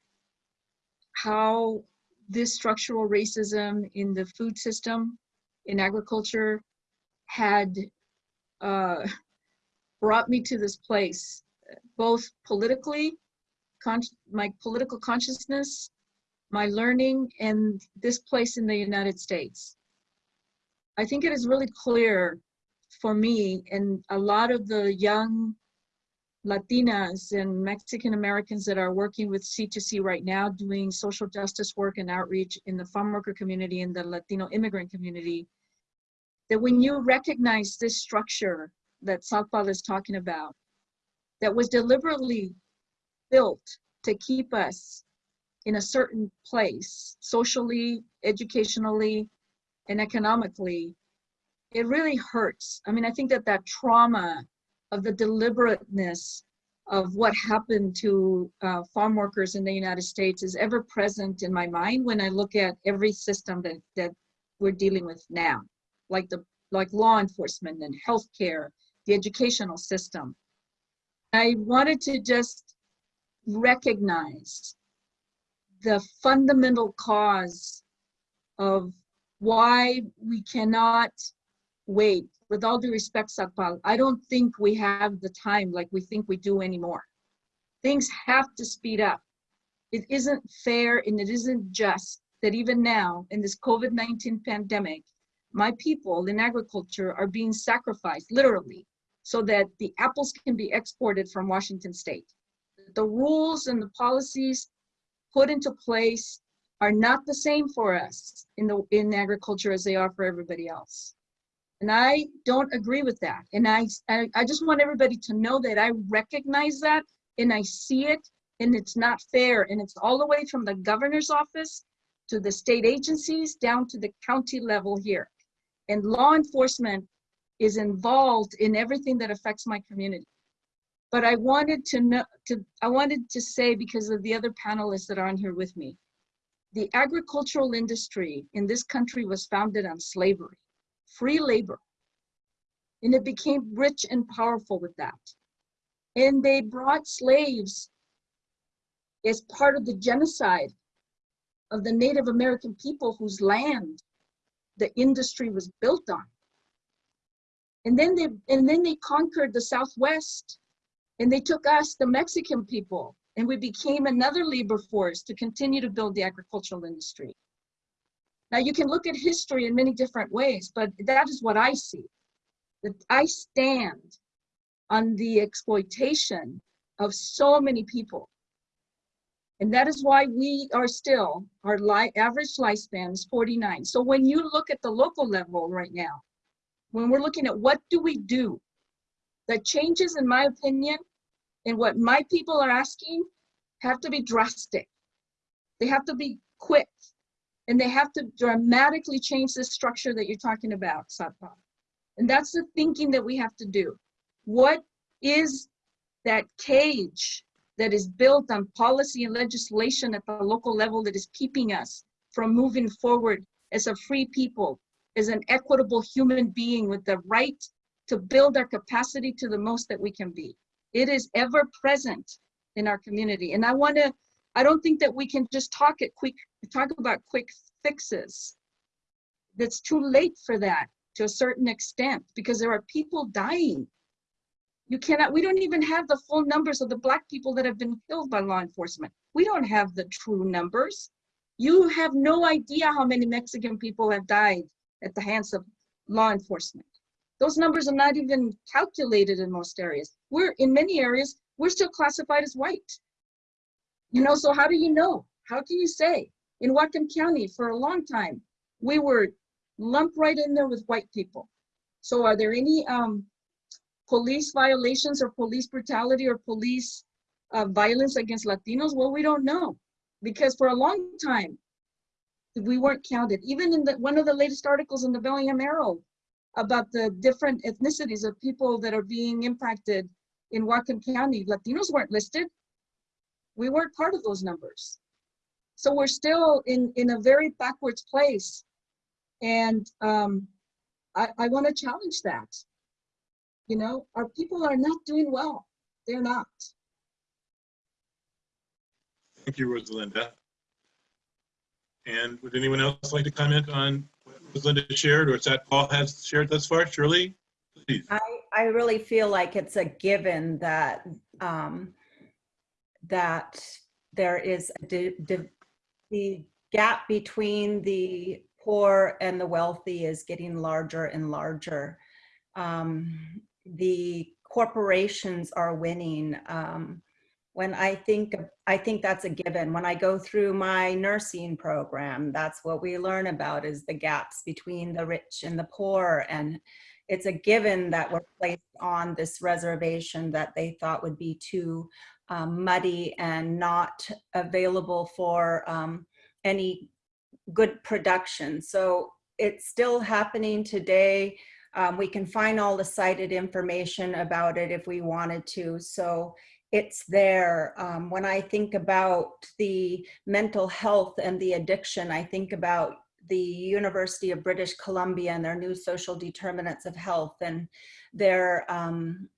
how this structural racism in the food system, in agriculture, had uh, brought me to this place, both politically, my political consciousness, my learning and this place in the United States. I think it is really clear for me and a lot of the young Latinas and Mexican Americans that are working with C2C right now, doing social justice work and outreach in the farm worker community and the Latino immigrant community, that when you recognize this structure that Satpal is talking about, that was deliberately built to keep us in a certain place, socially, educationally, and economically, it really hurts. I mean, I think that that trauma of the deliberateness of what happened to uh, farm workers in the United States is ever present in my mind when I look at every system that, that we're dealing with now, like the like law enforcement and healthcare, the educational system. I wanted to just recognize the fundamental cause of why we cannot wait. With all due respect, Satpal, I don't think we have the time like we think we do anymore. Things have to speed up. It isn't fair and it isn't just that even now in this COVID-19 pandemic, my people in agriculture are being sacrificed literally so that the apples can be exported from Washington state. The rules and the policies put into place are not the same for us in the in agriculture as they are for everybody else. And I don't agree with that. And I, I, I just want everybody to know that I recognize that and I see it and it's not fair. And it's all the way from the governor's office to the state agencies down to the county level here. And law enforcement is involved in everything that affects my community. But I wanted to know, to, I wanted to say because of the other panelists that are on here with me, the agricultural industry in this country was founded on slavery, free labor. And it became rich and powerful with that. And they brought slaves as part of the genocide of the Native American people whose land the industry was built on. And then they and then they conquered the Southwest and they took us, the Mexican people, and we became another labor force to continue to build the agricultural industry. Now you can look at history in many different ways, but that is what I see. That I stand on the exploitation of so many people. And that is why we are still, our average lifespan is 49. So when you look at the local level right now, when we're looking at what do we do, the changes, in my opinion, and what my people are asking have to be drastic. They have to be quick, and they have to dramatically change the structure that you're talking about, Satpa. And that's the thinking that we have to do. What is that cage that is built on policy and legislation at the local level that is keeping us from moving forward as a free people, as an equitable human being with the right to build our capacity to the most that we can be. It is ever present in our community. And I want to, I don't think that we can just talk it quick, talk about quick fixes. That's too late for that to a certain extent because there are people dying. You cannot, we don't even have the full numbers of the black people that have been killed by law enforcement. We don't have the true numbers. You have no idea how many Mexican people have died at the hands of law enforcement. Those numbers are not even calculated in most areas. We're in many areas, we're still classified as white. You know, so how do you know? How can you say? In Whatcom County, for a long time, we were lumped right in there with white people. So are there any um, police violations or police brutality or police uh, violence against Latinos? Well, we don't know because for a long time, we weren't counted. Even in the, one of the latest articles in the Bellingham Herald about the different ethnicities of people that are being impacted in Whatcom County, Latinos weren't listed. We weren't part of those numbers. So we're still in, in a very backwards place. And um, I, I want to challenge that. You know, our people are not doing well. They're not. Thank you, Rosalinda. And would anyone else like to comment on what Rosalinda shared or Satpal has shared thus far? Shirley, please. I, I really feel like it's a given that um, that there is the gap between the poor and the wealthy is getting larger and larger. Um, the corporations are winning. Um, when I think, I think that's a given. When I go through my nursing program, that's what we learn about is the gaps between the rich and the poor. And it's a given that we're placed on this reservation that they thought would be too um, muddy and not available for um, any good production. So it's still happening today. Um, we can find all the cited information about it if we wanted to. So it's there. Um, when I think about the mental health and the addiction, I think about the University of British Columbia and their new social determinants of health and their um,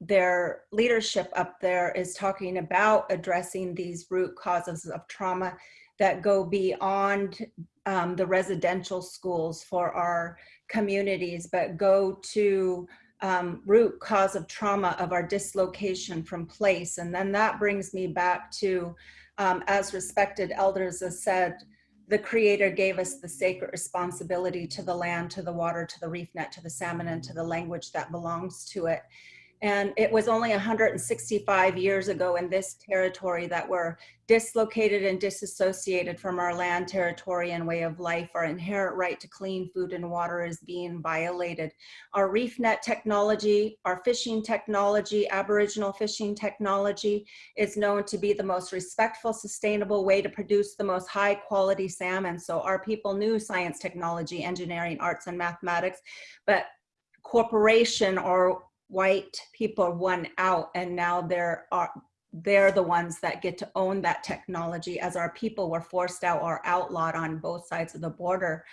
their leadership up there is talking about addressing these root causes of trauma that go beyond um, the residential schools for our communities, but go to um, root cause of trauma of our dislocation from place. And then that brings me back to, um, as respected elders have said, the creator gave us the sacred responsibility to the land, to the water, to the reef net, to the salmon, and to the language that belongs to it. And it was only 165 years ago in this territory that we're dislocated and disassociated from our land, territory, and way of life. Our inherent right to clean food and water is being violated. Our reef net technology, our fishing technology, Aboriginal fishing technology is known to be the most respectful, sustainable way to produce the most high quality salmon. So our people knew science, technology, engineering, arts, and mathematics, but corporation or white people won out and now they're are they're the ones that get to own that technology as our people were forced out or outlawed on both sides of the border.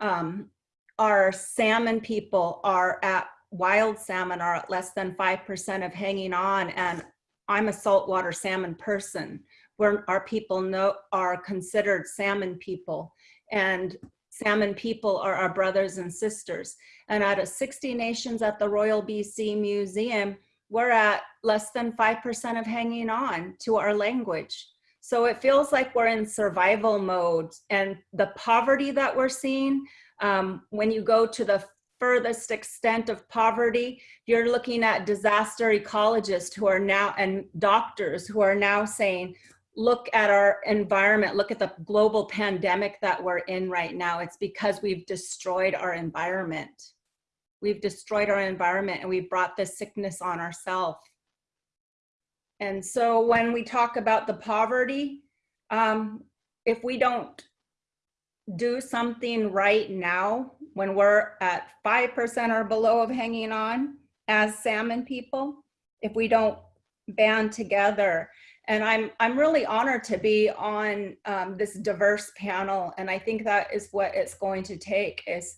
Um, our salmon people are at wild salmon are at less than 5% of hanging on and i'm a saltwater salmon person. Where our people know are considered salmon people. And salmon people are our brothers and sisters. And out of 60 nations at the Royal BC Museum, we're at less than 5% of hanging on to our language. So it feels like we're in survival mode and the poverty that we're seeing, um, when you go to the furthest extent of poverty, you're looking at disaster ecologists who are now, and doctors who are now saying, look at our environment, look at the global pandemic that we're in right now, it's because we've destroyed our environment. We've destroyed our environment and we've brought this sickness on ourselves. And so when we talk about the poverty, um, if we don't do something right now, when we're at 5% or below of hanging on as salmon people, if we don't band together and I'm, I'm really honored to be on um, this diverse panel. And I think that is what it's going to take is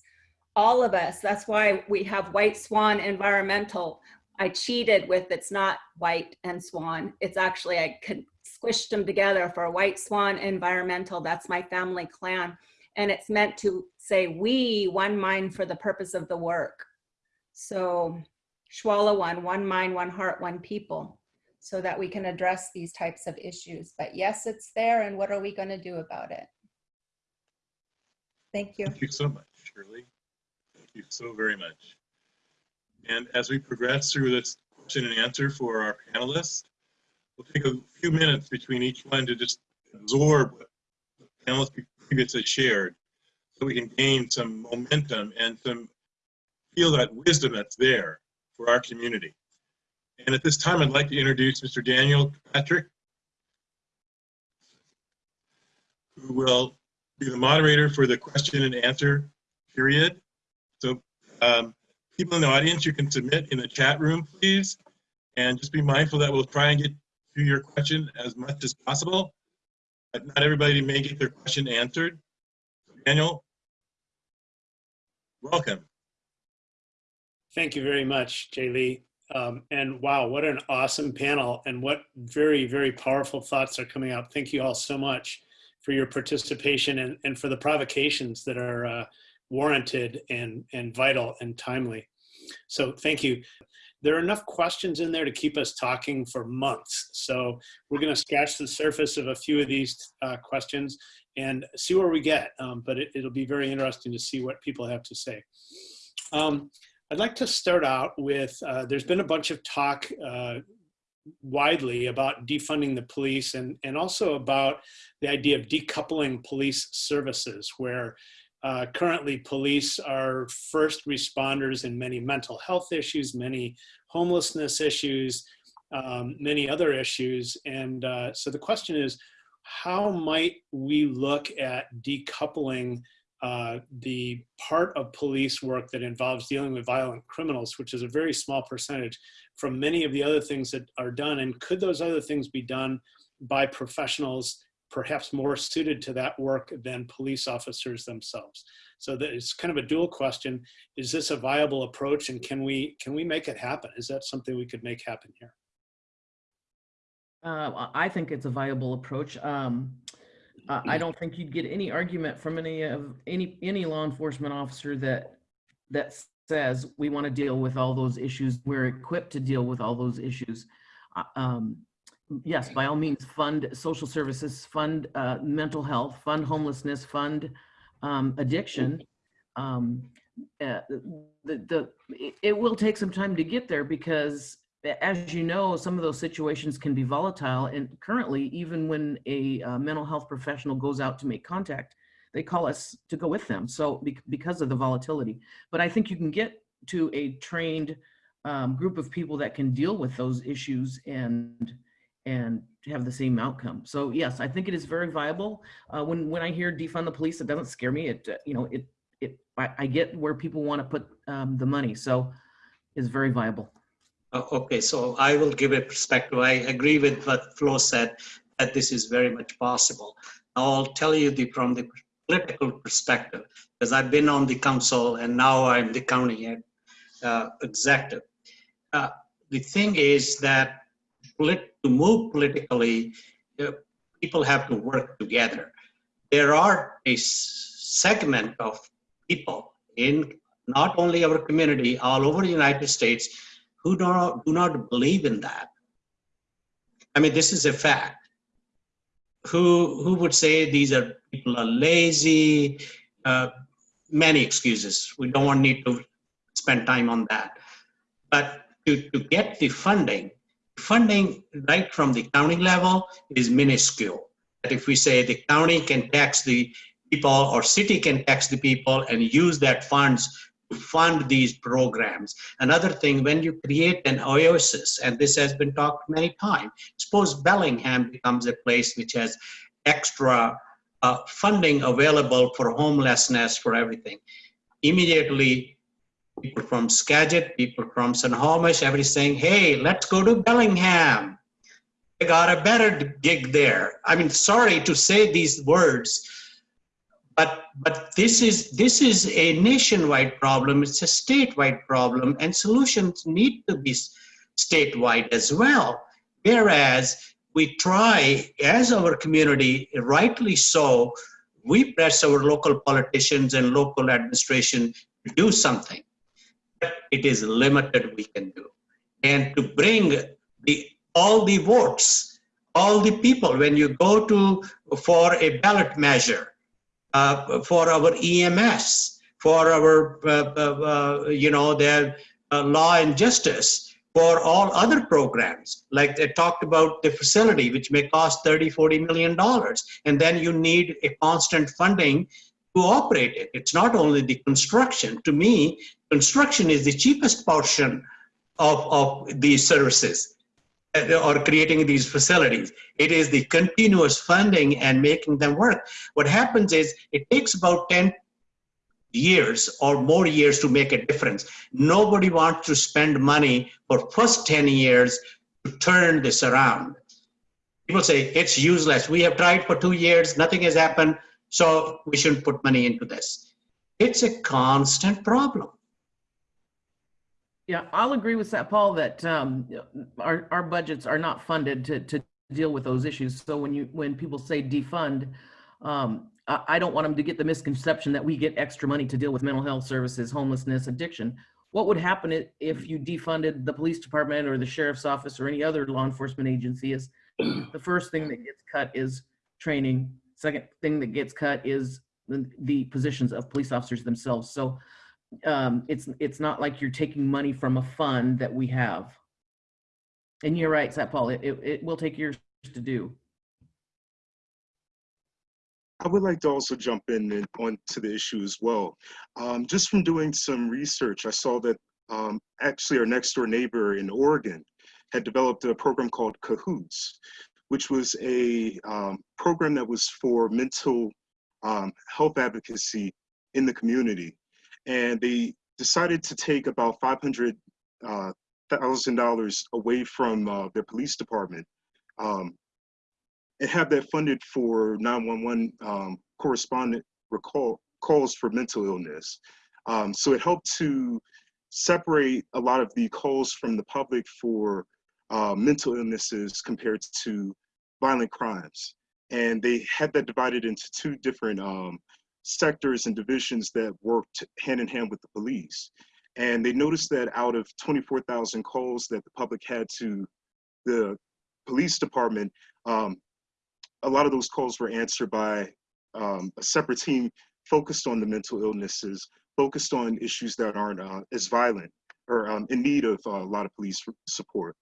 all of us. That's why we have White Swan Environmental. I cheated with it's not white and swan. It's actually, I could squished them together for White Swan Environmental. That's my family clan. And it's meant to say, we, one mind for the purpose of the work. So Shwala one, one mind, one heart, one people so that we can address these types of issues. But yes, it's there and what are we gonna do about it? Thank you. Thank you so much, Shirley. Thank you so very much. And as we progress through this question and answer for our panelists, we'll take a few minutes between each one to just absorb what the panelists previously shared so we can gain some momentum and some feel that wisdom that's there for our community. And at this time, I'd like to introduce Mr. Daniel Patrick, who will be the moderator for the question and answer period. So um, people in the audience, you can submit in the chat room, please. And just be mindful that we'll try and get to your question as much as possible. But not everybody may get their question answered. Daniel, welcome. Thank you very much, Jay Lee. Um, and wow, what an awesome panel and what very, very powerful thoughts are coming out. Thank you all so much for your participation and, and for the provocations that are uh, warranted and, and vital and timely. So thank you. There are enough questions in there to keep us talking for months. So we're gonna scratch the surface of a few of these uh, questions and see where we get. Um, but it, will be very interesting to see what people have to say. Um, I'd like to start out with, uh, there's been a bunch of talk uh, widely about defunding the police and, and also about the idea of decoupling police services where uh, currently police are first responders in many mental health issues, many homelessness issues, um, many other issues. And uh, so the question is, how might we look at decoupling uh, the part of police work that involves dealing with violent criminals, which is a very small percentage from many of the other things that are done. And could those other things be done by professionals perhaps more suited to that work than police officers themselves. So that it's kind of a dual question. Is this a viable approach and can we, can we make it happen? Is that something we could make happen here? Uh, I think it's a viable approach. Um, I don't think you'd get any argument from any of, any, any law enforcement officer that, that says we want to deal with all those issues. We're equipped to deal with all those issues. Uh, um, Yes, by all means, fund social services, fund uh, mental health, fund homelessness, fund um, addiction. Um, uh, The, the, it will take some time to get there because as you know, some of those situations can be volatile. And currently, even when a uh, mental health professional goes out to make contact, they call us to go with them. So bec- because of the volatility, but I think you can get to a trained um, group of people that can deal with those issues and and have the same outcome. So yes, I think it is very viable. Uh, when when I hear defund the police, it doesn't scare me. It uh, you know it it I, I get where people want to put um, the money. So it's very viable. Okay, so I will give a perspective. I agree with what Flo said, that this is very much possible. I'll tell you the, from the political perspective, because I've been on the council and now I'm the county uh, executive. Uh, The thing is that polit- to move politically, uh, people have to work together. There are a segment of people in not only our community, all over the United States, who do not, do not believe in that. I mean, this is a fact. Who, who would say these are, people are lazy, uh, many excuses. We don't want need to spend time on that. But to, to get the funding, funding right from the county level is minuscule. That if we say the county can tax the people or city can tax the people and use that funds fund these programs. Another thing, when you create an oasis, and this has been talked many times, suppose Bellingham becomes a place which has extra uh, funding available for homelessness, for everything. Immediately, people from Skagit, people from Snohomish, everybody saying, hey, let's go to Bellingham. They got a better gig there. I mean, sorry to say these words, but but this is this is a nationwide problem. It's a statewide problem and solutions need to be statewide as well. Whereas we try as our community rightly so we press our local politicians and local administration to do something. But it is limited we can do. And to bring the all the votes all the people when you go to for a ballot measure uh, for our EMS, for our, uh, uh, uh, you know, their uh, law and justice, for all other programs. Like they talked about the facility, which may cost 30, 40 million dollars. And then you need a constant funding to operate it. It's not only the construction. To me, construction is the cheapest portion of, of these services or creating these facilities. It is the continuous funding and making them work. What happens is it takes about 10 years or more years to make a difference. Nobody wants to spend money for first 10 years to turn this around. People say it's useless. We have tried for two years, nothing has happened, so we shouldn't put money into this. It's a constant problem. Yeah, I'll agree with that, Paul, that um, our, our budgets are not funded to, to deal with those issues. So when you, when people say defund, um, I, I don't want them to get the misconception that we get extra money to deal with mental health services, homelessness, addiction. What would happen if you defunded the police department or the sheriff's office or any other law enforcement agency is the first thing that gets cut is training. Second thing that gets cut is the, the positions of police officers themselves. So um, it's it's not like you're taking money from a fund that we have. And you're right, Satpal, it, it, it will take years to do. I would like to also jump in and onto the issue as well. Um, just from doing some research, I saw that um, actually our next door neighbor in Oregon had developed a program called Cahoots, which was a um, program that was for mental um, health advocacy in the community. And they decided to take about $500,000 uh, away from uh, their police department um, and have that funded for 911 um, correspondent recall calls for mental illness. Um, so it helped to separate a lot of the calls from the public for uh, mental illnesses compared to violent crimes. And they had that divided into two different um, sectors and divisions that worked hand in hand with the police. And they noticed that out of 24,000 calls that the public had to the police department, um, a lot of those calls were answered by um, a separate team focused on the mental illnesses, focused on issues that aren't uh, as violent or um, in need of uh, a lot of police support.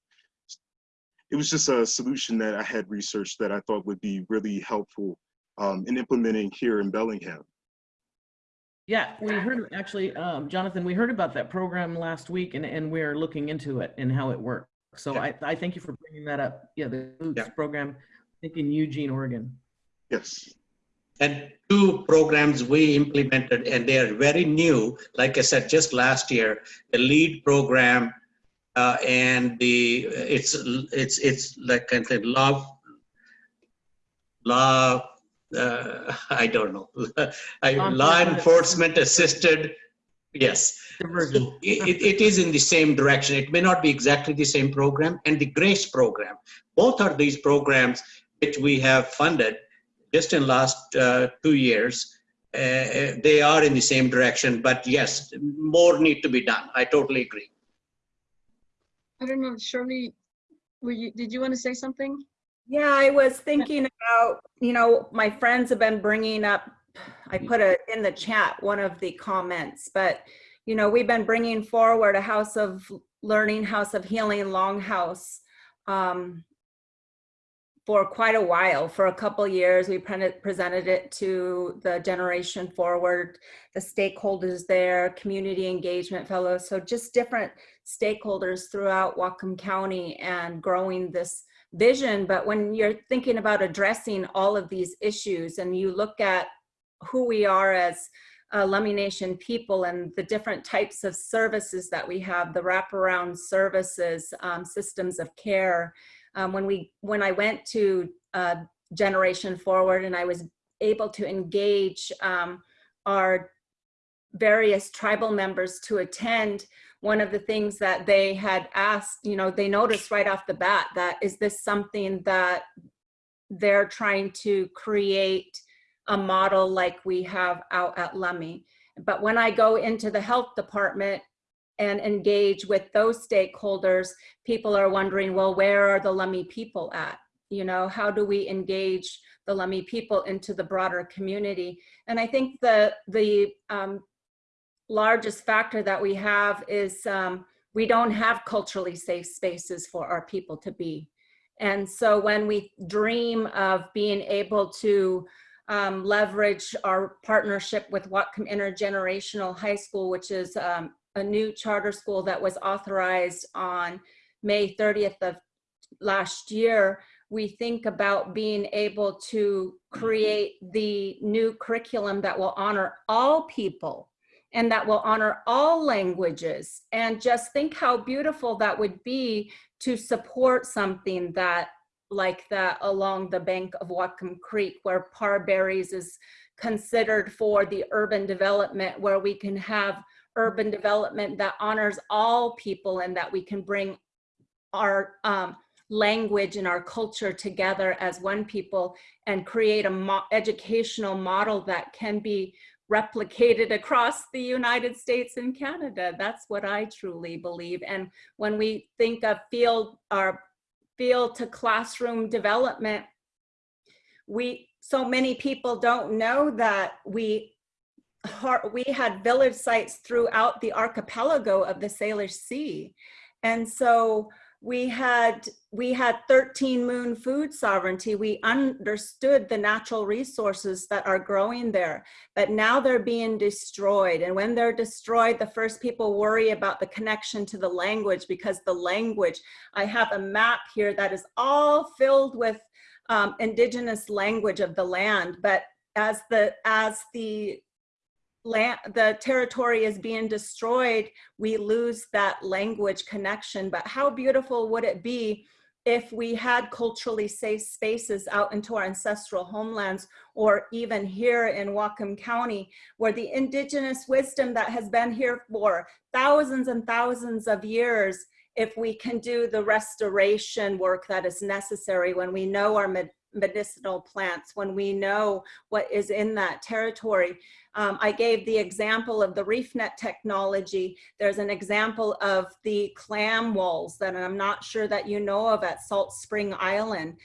It was just a solution that I had researched that I thought would be really helpful um, in implementing here in Bellingham. Yeah, we heard, actually, um, Jonathan, we heard about that program last week and, and we're looking into it and how it works. So Yeah. I, I thank you for bringing that up. Yeah, the Boots Yeah. program, I think in Eugene, Oregon. Yes. And two programs we implemented, and they are very new. Like I said, just last year, the lead program uh, and the it's it's it's like kind of love law. Uh, I don't know. I, Law law enforcement enforcement assisted. Yes. So It, it- it is in the same direction. It may not be exactly the same program. And the GRACE program, both are these programs which we have funded just in last uh, two years. Uh, they are in the same direction, but yes, more need to be done. I totally agree. I don't know, Shirley, were you, did you want to say something? Yeah, I was thinking about, you know, my friends have been bringing up, I put it in the chat, one of the comments, but, you know, we've been bringing forward a House of Learning, House of Healing, Longhouse um, for quite a while, for a couple years. We pre- presented it to the Generation Forward, the stakeholders there, community engagement fellows, so just different stakeholders throughout Whatcom County and growing this vision, but when you're thinking about addressing all of these issues and you look at who we are as uh, Lummi Nation people and the different types of services that we have, the wraparound services, um, systems of care. Um, when we, when I went to uh, Generation Forward and I was able to engage um, our various tribal members to attend, one of the things that they had asked, you know, they noticed right off the bat that is this something that they're trying to create a model like we have out at Lummi. But when I go into the health department and engage with those stakeholders, people are wondering, well, where are the Lummi people at? You know, how do we engage the Lummi people into the broader community? And I think the, the um, largest factor that we have is um, we don't have culturally safe spaces for our people to be. And so when we dream of being able to um, leverage our partnership with Whatcom Intergenerational High School, which is um, a new charter school that was authorized on May 30th of last year, we think about being able to create the new curriculum that will honor all people and that will honor all languages. And just think how beautiful that would be to support something that like that along the bank of Whatcom Creek where Parberries is considered for the urban development where we can have urban development that honors all people and that we can bring our um, language and our culture together as one people and create a mo educational model that can be replicated across the United States and Canada. That's what I truly believe. And when we think of field our field to classroom development, we so many people don't know that we we had village sites throughout the archipelago of the Salish Sea. And so we had we had 13 moon food sovereignty. We understood the natural resources that are growing there but now they're being destroyed. And when they're destroyed the first people worry about the connection to the language because the language i have a map here that is all filled with um, indigenous language of the land. But as the as the land, the territory is being destroyed, we lose that language connection. But how beautiful would it be if we had culturally safe spaces out into our ancestral homelands or even here in Whatcom County, where the indigenous wisdom that has been here for thousands and thousands of years, if we can do the restoration work that is necessary when we know our medicinal plants, when we know what is in that territory. Um, I gave the example of the reef net technology. There's an example of the clam walls that I'm not sure that you know of at Salt Spring Island.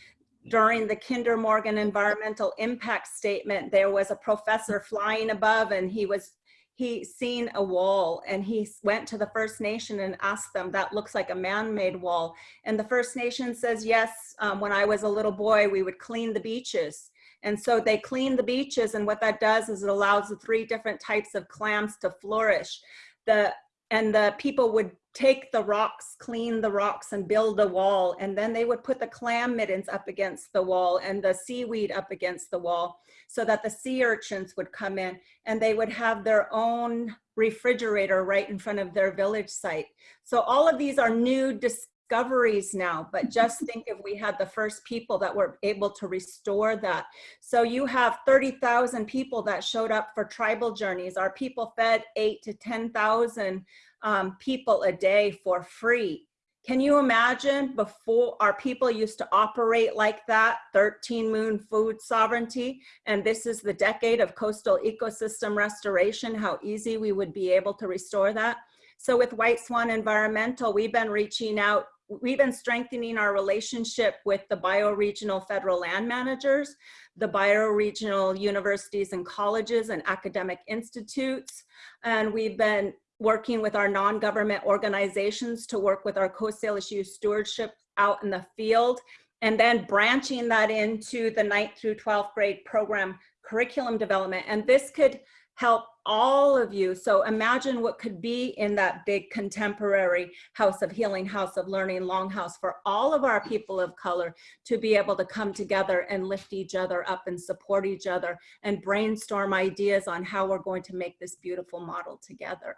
During the Kinder Morgan environmental impact statement, there was a professor flying above and he was he seen a wall and he went to the First Nation and asked them, that looks like a man-made wall. And the First Nation says, yes, um, when I was a little boy, we would clean the beaches. And so they clean the beaches and what that does is it allows the three different types of clams to flourish. The, and the people would take the rocks, clean the rocks and build a wall. And then they would put the clam middens up against the wall and the seaweed up against the wall so that the sea urchins would come in and they would have their own refrigerator right in front of their village site. So all of these are new discoveries now, but just think if we had the first people that were able to restore that. So you have 30,000 people that showed up for tribal journeys. Our people fed eight to 10,000 um, people a day for free. Can you imagine before our people used to operate like that, 13 moon food sovereignty, and this is the decade of coastal ecosystem restoration, how easy we would be able to restore that? So with White Swan Environmental, we've been reaching out, we've been strengthening our relationship with the bioregional federal land managers, the bioregional universities and colleges and academic institutes, and we've been working with our non-government organizations to work with our Salish issue stewardship out in the field, and then branching that into the ninth through 12th grade program curriculum development. And this could help all of you. So imagine what could be in that big contemporary house of healing, house of learning, longhouse for all of our people of color to be able to come together and lift each other up and support each other and brainstorm ideas on how we're going to make this beautiful model together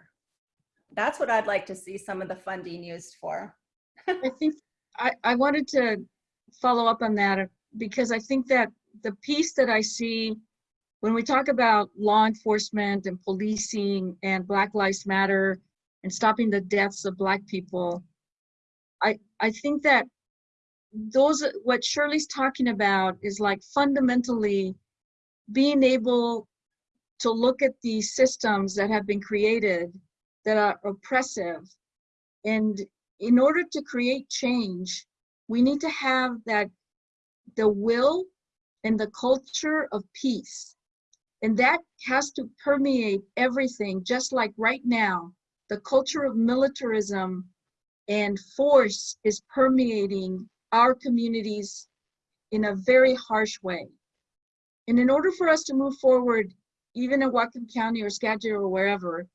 that's what I'd like to see some of the funding used for. I think I, I wanted to follow up on that uh, because I think that the piece that I see when we talk about law enforcement and policing and Black Lives Matter and stopping the deaths of Black people, I, I think that those, what Shirley's talking about is like fundamentally being able to look at these systems that have been created that are oppressive. And in order to create change, we need to have that the will and the culture of peace. And that has to permeate everything, just like right now, the culture of militarism and force is permeating our communities in a very harsh way. And in order for us to move forward, even in Whatcom County or Skagit or wherever,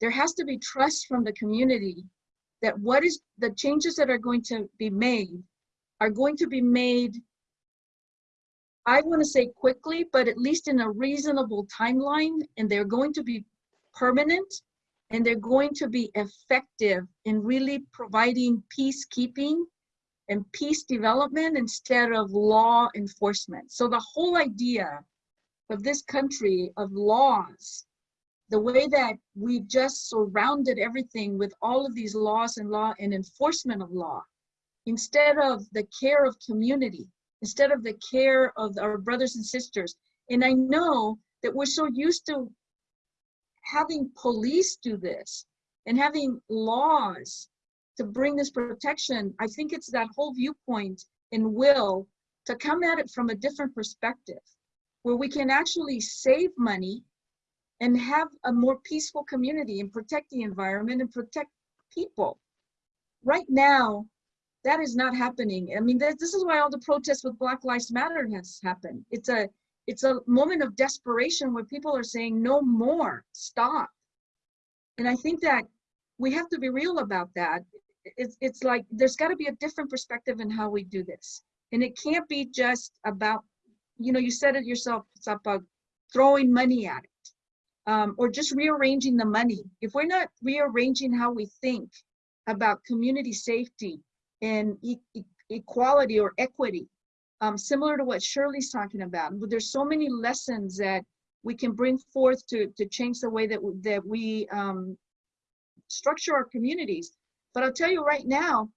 there has to be trust from the community that what is the changes that are going to be made are going to be made I want to say quickly, but at least in a reasonable timeline, and they're going to be permanent and they're going to be effective in really providing peacekeeping and peace development instead of law enforcement. So the whole idea of this country of laws the way that we've just surrounded everything with all of these laws and law and enforcement of law, instead of the care of community, instead of the care of our brothers and sisters. And I know that we're so used to having police do this and having laws to bring this protection. I think it's that whole viewpoint and will to come at it from a different perspective where we can actually save money and have a more peaceful community and protect the environment and protect people. Right now, that is not happening. I mean, this is why all the protests with Black Lives Matter has happened. It's a it's a moment of desperation where people are saying no more, stop. And I think that we have to be real about that. It's it's like there's got to be a different perspective in how we do this. And it can't be just about, you know, you said it yourself, it's about throwing money at it um, or just rearranging the money. If we're not rearranging how we think about community safety and e equality or equity, um, similar to what Shirley's talking about. But there's so many lessons that we can bring forth to, to change the way that, that we um, structure our communities. But I'll tell you right now,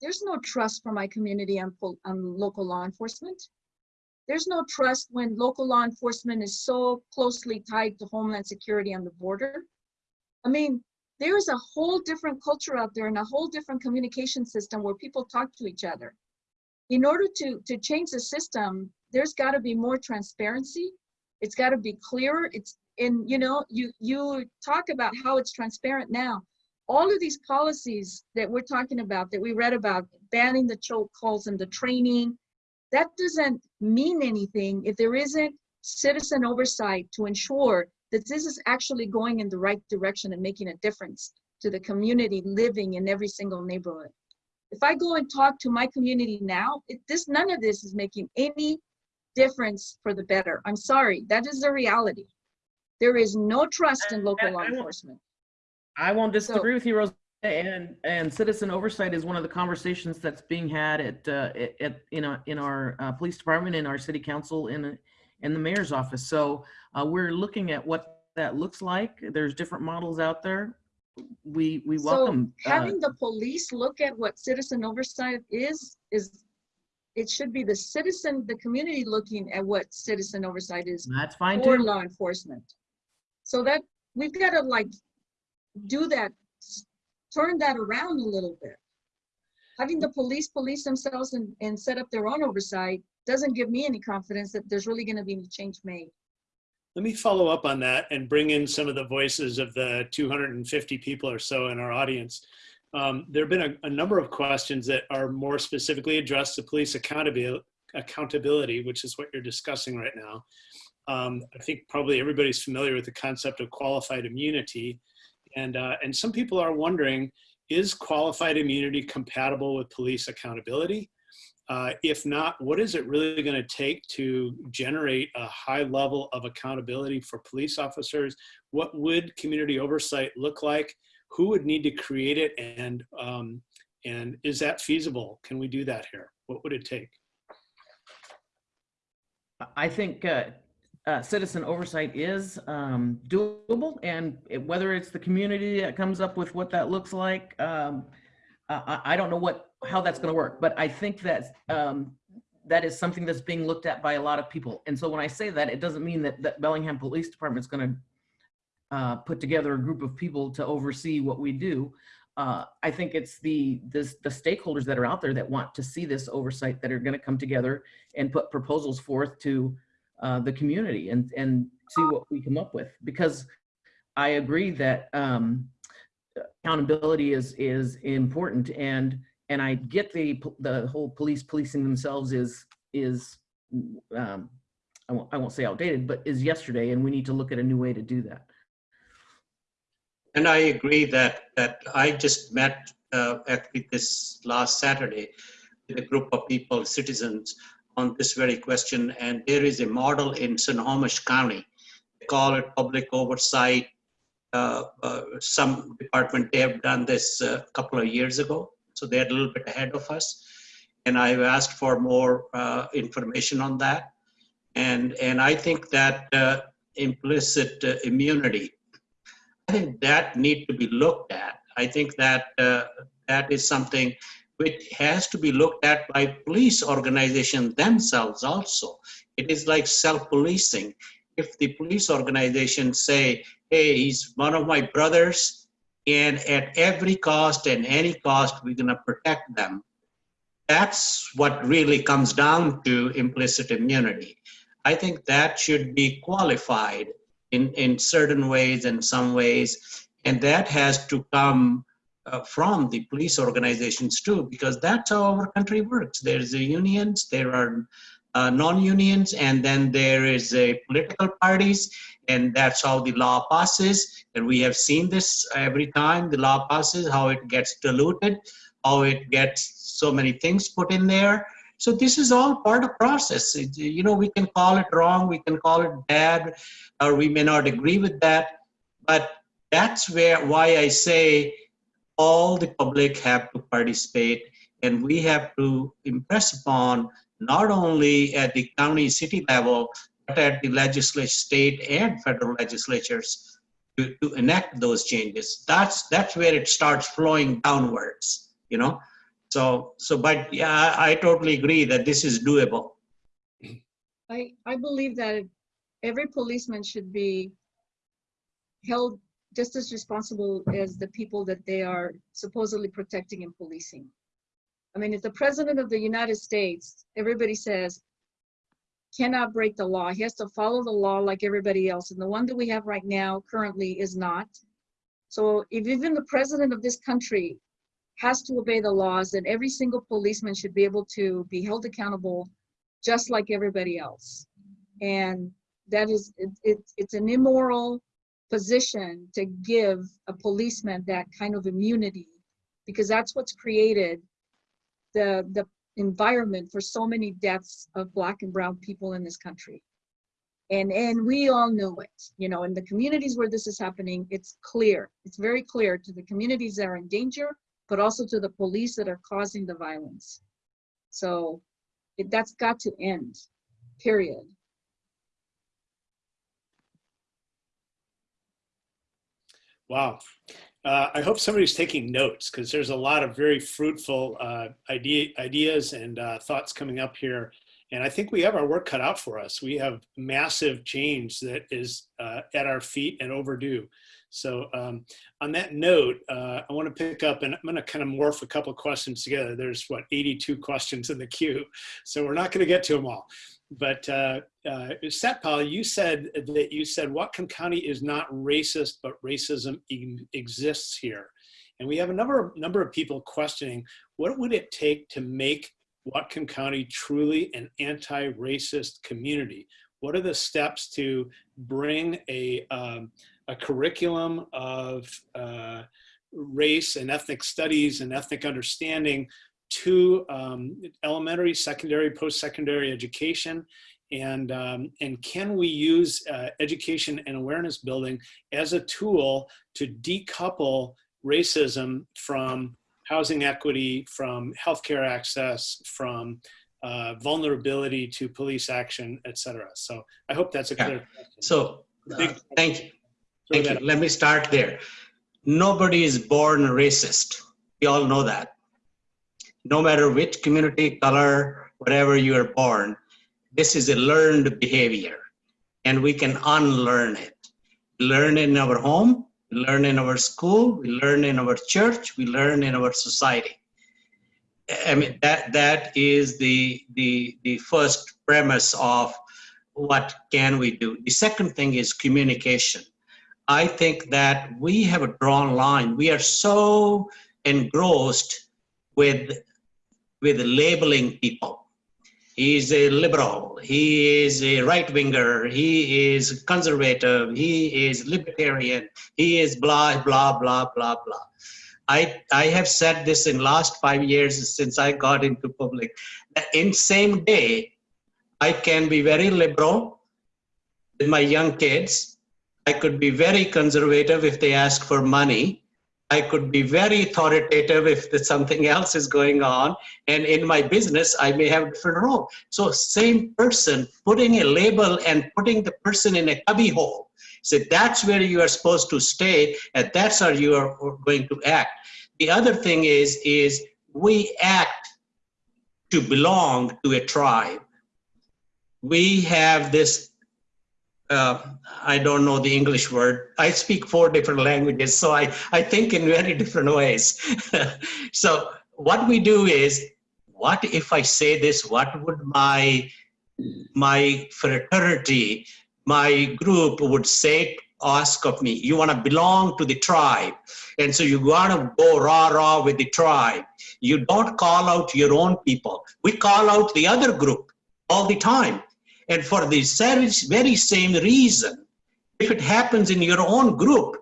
there's no trust for my community pol- on local law enforcement. There's no trust when local law enforcement is so closely tied to Homeland Security on the border. I mean, there is a whole different culture out there and a whole different communication system where people talk to each other. In order to, to change the system, there's got to be more transparency. It's got to be clearer. It's, and you know, you, you talk about how it's transparent now. All of these policies that we're talking about, that we read about, banning the choke calls and the training, that doesn't mean anything if there isn't citizen oversight to ensure that this is actually going in the right direction and making a difference to the community living in every single neighborhood. If I go and talk to my community now, it, this none of this is making any difference for the better. I'm sorry, that is the reality. There is no trust in local law I won't- enforcement. I won't So- disagree with you, Rose. And, and citizen oversight is one of the conversations that's being had at, uh, at- in our, in our uh, police department, in our city council, in, in the mayor's office. So uh, we're looking at what that looks like. There's different models out there. We, we So welcome. uh, having the police look at what citizen oversight is, is, it should be the citizen, the community looking at what citizen oversight is That's fine for too. law enforcement. So that, we've got to like do that, turn that around a little bit. Having the police police themselves and, and set up their own oversight doesn't give me any confidence that there's really going to be any change made. Let me follow up on that and bring in some of the voices of the 250 people or so in our audience. Um, there have been a, a number of questions that are more specifically addressed to police accountability, accountability, which is what you're discussing right now. Um, I think probably everybody's familiar with the concept of qualified immunity. And, uh, and some people are wondering, is qualified immunity compatible with police accountability? Uh, if not, what is it really going to take to generate a high level of accountability for police officers? What would community oversight look like? Who would need to create it? And, um, and is that feasible? Can we do that here? What would it take? I think uh, uh, citizen oversight is um, doable, and whether it's the community that comes up with what that looks like, um, I, I don't know what how that's going to work. But I think that um, that is something that's being looked at by a lot of people. And so when I say that, it doesn't mean that that Bellingham Police Department is going to uh, put together a group of people to oversee what we do. Uh, I think it's the the stakeholders that are out there that want to see this oversight that are going to come together and put proposals forth to uh, the community and and see what we come up with. Because I agree that um, accountability is is important and and I get the the whole police policing themselves is is um, I won't I won't say outdated, but is yesterday, and we need to look at a new way to do that. And I agree that, that I just met uh, actually this last Saturday with a group of people, citizens, on this very question. And there is a model in Snohomish County. They call it public oversight. Uh, uh, some department, they have done this a couple of years ago. So they're a little bit ahead of us. And I've asked for more uh, information on that. And, and I think that uh, implicit uh, immunity I think that need to be looked at. I think that uh, that is something which has to be looked at by police organizations themselves also. It is like self-policing. If the police organizations say, hey, he's one of my brothers, and at every cost and any cost, we're gonna protect them. That's what really comes down to implicit immunity. I think that should be qualified in, in certain ways and some ways. And that has to come uh, from the police organizations too, because that's how our country works. There's the unions, there are uh, non-unions, and then there is a political parties, and that's how the law passes. And we have seen this every time the law passes, how it gets diluted, how it gets so many things put in there. So this is all part of process. It- you know, we can call it wrong, we can call it bad, or we may not agree with that. But that's where why I say all the public have to participate And we have to impress upon not only at the county city level, but at the legislature, state and federal legislatures to, to enact those changes. That's that's where it starts flowing downwards, you know. So so but yeah, I, I totally agree that this is doable. I, I believe that every policeman should be held just as responsible as the people that they are supposedly protecting and policing. I mean, if the president of the United States, everybody says, cannot break the law, he has to follow the law like everybody else, and the one that we have right now currently is not. So if even the president of this country has to obey the laws, then every single policeman should be able to be held accountable just like everybody else. And that is, it, it, it's an immoral position to give a policeman that kind of immunity because that's what's created the, the environment for so many deaths of black and brown people in this country. And, and we all know it, you know, in the communities where this is happening, it's clear. It's very clear to the communities that are in danger, but also to the police that are causing the violence. So it, that's got to end, period. Wow. Uh, I hope somebody's taking notes because there's a lot of very fruitful uh, idea, ideas and uh, thoughts coming up here. And I think we have our work cut out for us. We have massive change that is uh, at our feet and overdue. So um, on that note, uh, I want to pick up and I'm going to kind of morph a couple questions together. There's what 82 questions in the queue, so we're not going to get to them all. But uh, uh, Satpal, you said that you said Whatcom County is not racist, but racism exists here. And we have a number, number of people questioning, what would it take to make Whatcom County truly an anti-racist community? What are the steps to bring a, um, a curriculum of uh, race and ethnic studies and ethnic understanding to um, elementary, secondary, post-secondary education? And, um, and can we use uh, education and awareness building as a tool to decouple racism from housing equity, from healthcare access, from uh, vulnerability to police action, et cetera. So I hope that's a Yeah. clear. question. So uh, thank you. Thank you. Let me start there. Nobody is born racist. We all know that. No matter which community, color, whatever you are born, this is a learned behavior and we can unlearn it. We Learn in our home, we learn in our school, we learn in our church, we learn in our society. I mean, that, that is the, the, the first premise of what can we do. The second thing is communication. I think that we have a drawn line. We are so engrossed with, with labeling people. He's a liberal, he is a right winger, he is conservative, he is libertarian, he is blah, blah, blah, blah, blah. I, I have said this in last five years since I got into public. that In same day, I can be very liberal with my young kids. I could be very conservative if they ask for money. I could be very authoritative if something else is going on. And in my business, I may have a different role. So same person putting a label and putting the person in a cubby hole. So that's where you are supposed to stay and that's how you are going to act. The other thing is, is we act to belong to a tribe. We have this uh, I don't know the English word. I speak four different languages, so I, I think in very different ways. so what we do is, what if I say this? What would my my fraternity, my group would say, ask of me? You want to belong to the tribe, and so you want to go rah rah with the tribe. You don't call out your own people. We call out the other group all the time. And for the very same reason, if it happens in your own group,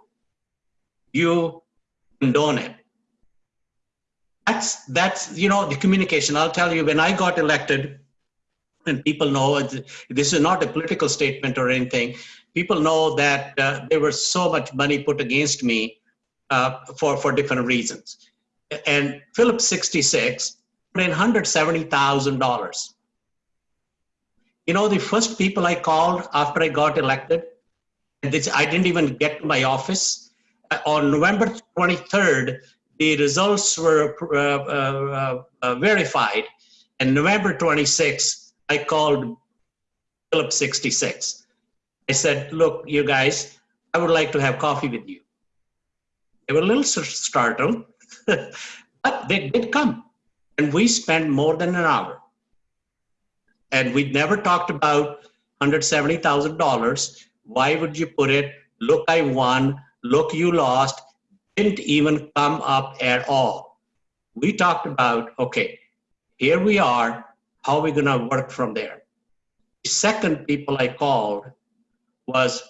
you condone it. That's, that's, you know, the communication. I'll tell you, when I got elected, and people know this is not a political statement or anything, people know that uh, there was so much money put against me uh, for, for different reasons. And Phillips 66 put in $170,000. You know, the first people I called after I got elected, this, I didn't even get to my office. Uh, On November 23rd, the results were uh, uh, uh, verified. And November 26th, I called Philip 66. I said, look, you guys, I would like to have coffee with you. They were a little startled, but they did come. And we spent more than an hour. And we never talked about $170,000. Why would you put it? Look, I won. Look, you lost. Didn't even come up at all. We talked about, okay, here we are. How are we to work from there? The second people I called was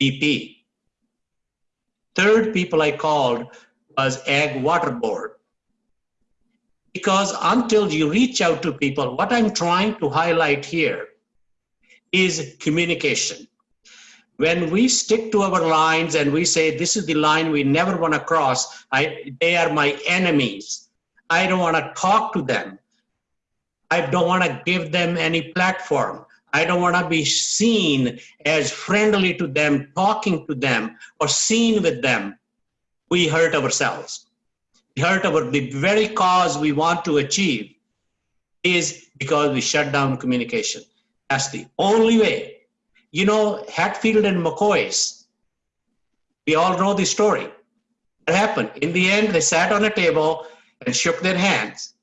BP. Third people I called was Ag Water Board. Because until you reach out to people, what I'm trying to highlight here is communication. When we stick to our lines and we say, this is the line we never want to cross, I, they are my enemies. I don't want to talk to them. I don't want to give them any platform. I don't want to be seen as friendly to them, talking to them, or seen with them. We hurt ourselves. Hurt our, the very cause we want to achieve is because we shut down communication. That's the only way. You know, Hatfield and McCoy's, we all know the story. What happened? In the end, they sat on a table and shook their hands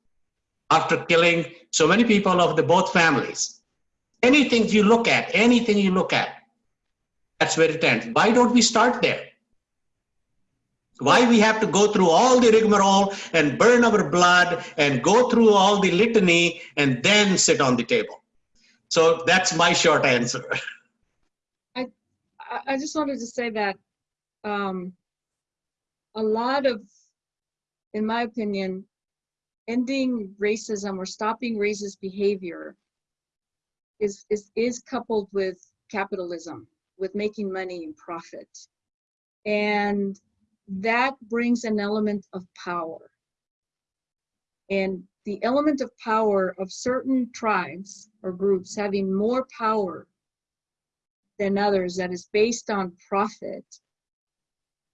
after killing so many people of the both families. Anything you look at, anything you look at, that's where it ends. Why don't we start there? Why we have to go through all the rigmarole and burn our blood and go through all the litany and then sit on the table? So that's my short answer. I, I just wanted to say that um, a lot of, in my opinion, ending racism or stopping racist behavior is, is, is coupled with capitalism, with making money and profit. And that brings an element of power. And the element of power of certain tribes or groups having more power than others that is based on profit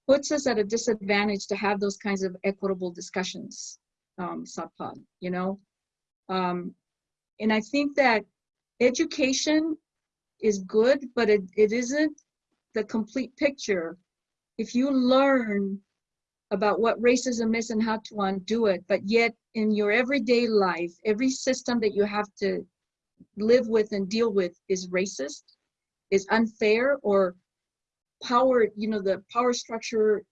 puts us at a disadvantage to have those kinds of equitable discussions, um, you know? Um, and I think that education is good, but it, it isn't the complete picture. If you learn about what racism is and how to undo it, but yet in your everyday life, every system that you have to live with and deal with is racist, is unfair, or power, you know, the power structure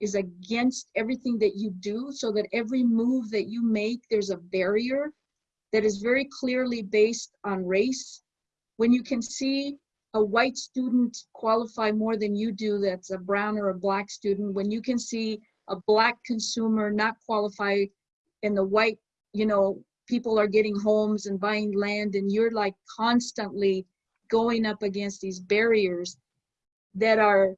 is against everything that you do, so that every move that you make, there's a barrier that is very clearly based on race. When you can see a white student qualify more than you do, that's a brown or a black student, when you can see a black consumer not qualify and the white, you know, people are getting homes and buying land and you're like constantly going up against these barriers that are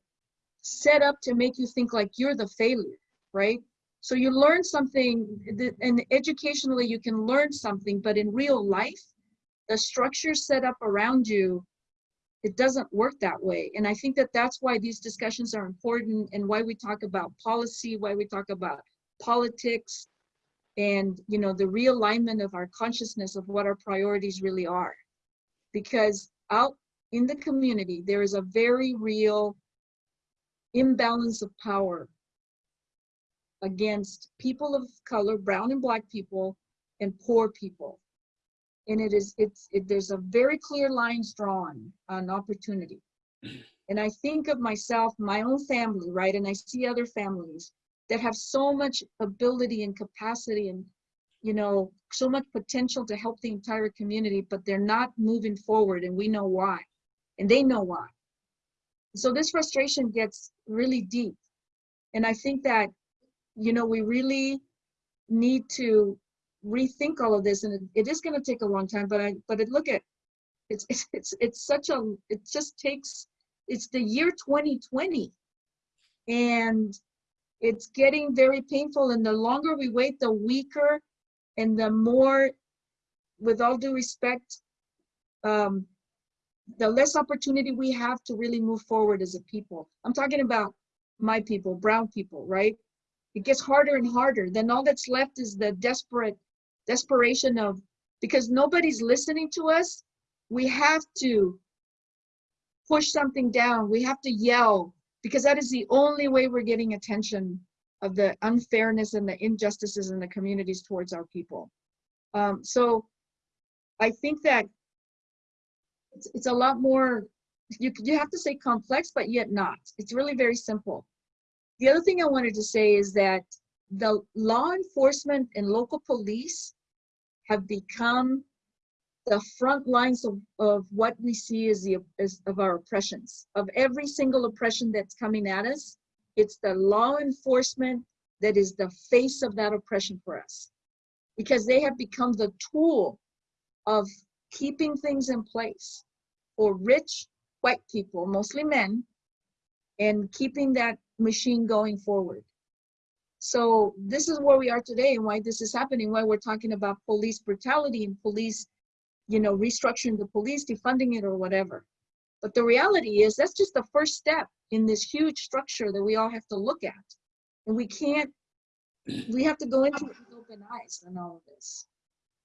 set up to make you think like you're the failure, right? So you learn something, th- and educationally you can learn something, but in real life, the structure set up around you, it doesn't work that way. And I think that that's why these discussions are important and why we talk about policy, why we talk about politics, and you know the realignment of our consciousness of what our priorities really are. Because out in the community, there is a very real imbalance of power against people of color, brown and black people, and poor people. And it is, it's, it, there's a very clear lines drawn on opportunity. And I think of myself, my own family, right? And I see other families that have so much ability and capacity and, you know, so much potential to help the entire community, but they're not moving forward and we know why. And they know why. So this frustration gets really deep. And I think that you know, we really need to rethink all of this, and it, it is going to take a long time. But I, but it, look at, it's it's it's it's such a, it just takes, it's the year 2020, and it's getting very painful. And the longer we wait, the weaker And the more, with all due respect, um, the less opportunity we have to really move forward as a people. I'm talking about my people, brown people, right? It gets harder and harder. Then all that's left is the desperate desperation of because nobody's listening to us, we have to push something down. We have to yell because that is the only way we're getting attention of the unfairness and the injustices in the communities towards our people. Um, so I think that it's, it's a lot more, you, you have to say complex, but yet not. It's really very simple. The other thing I wanted to say is that the law enforcement and local police have become the front lines of, of what we see as the as of our oppressions. Of every single oppression that's coming at us it's the law enforcement that is the face of that oppression for us. Because they have become the tool of keeping things in place for rich white people mostly men and keeping that machine going forward so this is where we are today and why this is happening why we're talking about police brutality and police you know, restructuring the police, defunding it or whatever. But the reality is that's just the first step in this huge structure that we all have to look at. And we can't, we have to go into it with open eyes on all of this.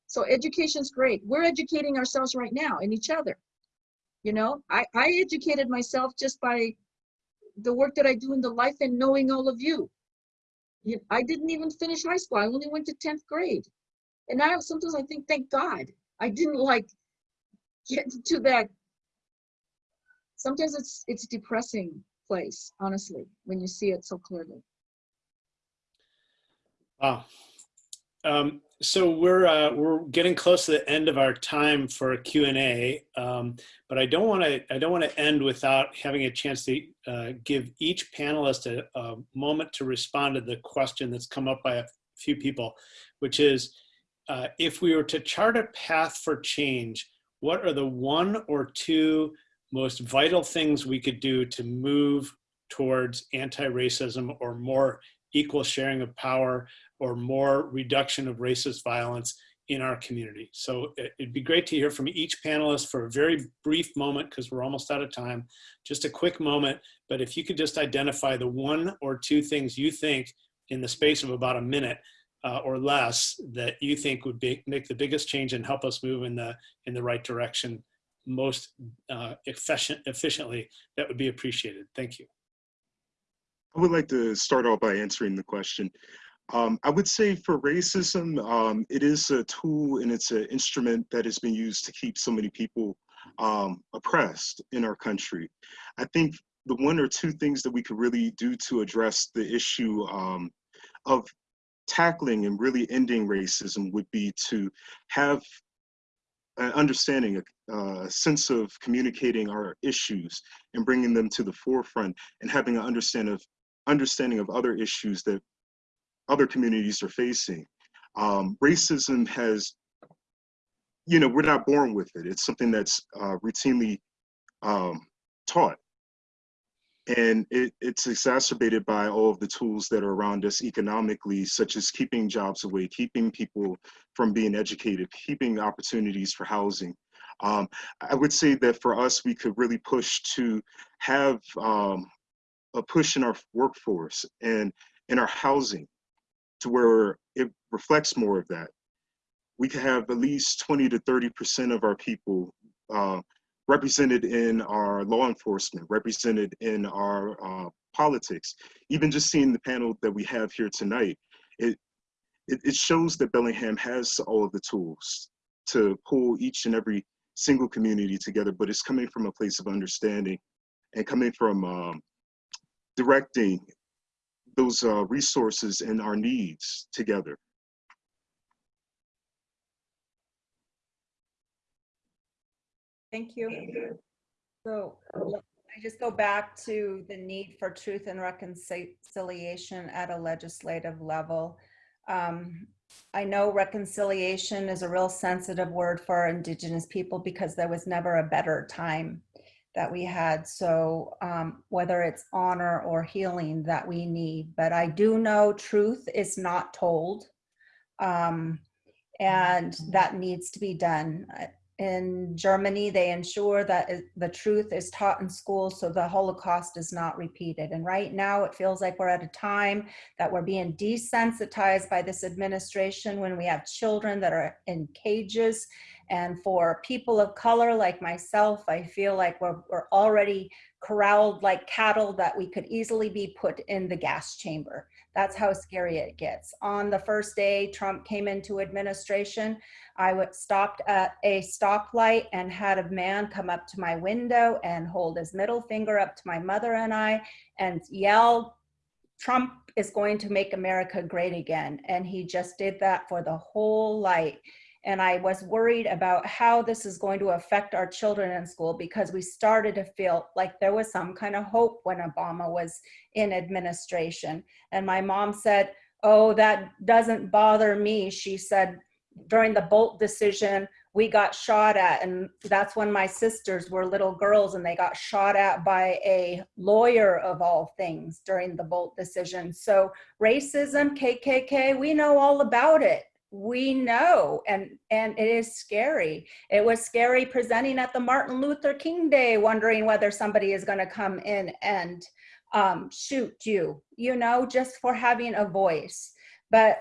So education's great. We're educating ourselves right now and each other. You know, I, I educated myself just by the work that I do in the life and knowing all of you. I didn't even finish high school. I only went to 10th grade. And now sometimes I think, thank God, I didn't like get to that. Sometimes it's it's depressing place, honestly, when you see it so clearly. Wow. Um, so we're uh, we're getting close to the end of our time for Q and A, um, but I don't want to I don't want to end without having a chance to uh, give each panelist a, a moment to respond to the question that's come up by a few people, which is uh, if we were to chart a path for change, what are the one or two most vital things we could do to move towards anti-racism or more equal sharing of power or more reduction of racist violence in our community. So it'd be great to hear from each panelist for a very brief moment because we're almost out of time, just a quick moment. But if you could just identify the one or two things you think in the space of about a minute uh, or less that you think would be, make the biggest change and help us move in the in the right direction most uh, efficient, efficiently, that would be appreciated. Thank you. I would like to start off by answering the question. Um, I would say for racism, um, it is a tool and it's an instrument that has been used to keep so many people um, oppressed in our country. I think the one or two things that we could really do to address the issue um, of tackling and really ending racism would be to have an understanding, a, sense of communicating our issues and bringing them to the forefront and having an understand of, understanding of other issues that other communities are facing. Um, racism has, you know, we're not born with it. It's something that's uh, routinely um, taught and it, it's exacerbated by all of the tools that are around us economically, such as keeping jobs away, keeping people from being educated, keeping opportunities for housing. Um, I would say that for us, we could really push to have um, a push in our workforce and in our housing to where it reflects more of that. We could have at least 20 to 30% of our people uh, represented in our law enforcement, represented in our uh, politics. Even just seeing the panel that we have here tonight, it, it, it shows that Bellingham has all of the tools to pull each and every single community together, but it's coming from a place of understanding and coming from um, directing those uh, resources and our needs together. Thank you. So I just go back to the need for truth and reconciliation at a legislative level. Um, I know reconciliation is a real sensitive word for Indigenous people because there was never a better time that we had. So um, whether it's honor or healing that we need, but I do know truth is not told. Um, And that needs to be done. In Germany, they ensure that the truth is taught in school so the Holocaust is not repeated. And right now, it feels like we're at a time that we're being desensitized by this administration when we have children that are in cages. And for people of color like myself, I feel like we're, we're already corralled like cattle that we could easily be put in the gas chamber. That's how scary it gets. On the first day Trump came into administration, I stopped at a stoplight and had a man come up to my window and hold his middle finger up to my mother and I and yell, Trump is going to make America great again. And he just did that for the whole light. And I was worried about how this is going to affect our children in school because we started to feel like there was some kind of hope when Obama was in administration. And my mom said, Oh, that doesn't bother me. She said, during the Boldt decision, we got shot at. And that's when my sisters were little girls and they got shot at by a lawyer of all things during the Boldt decision. So racism, KKK, we know all about it we know and and it is scary. It was scary presenting at the martin luther king day wondering whether somebody is going to come in and um, shoot you you know just for having a voice. But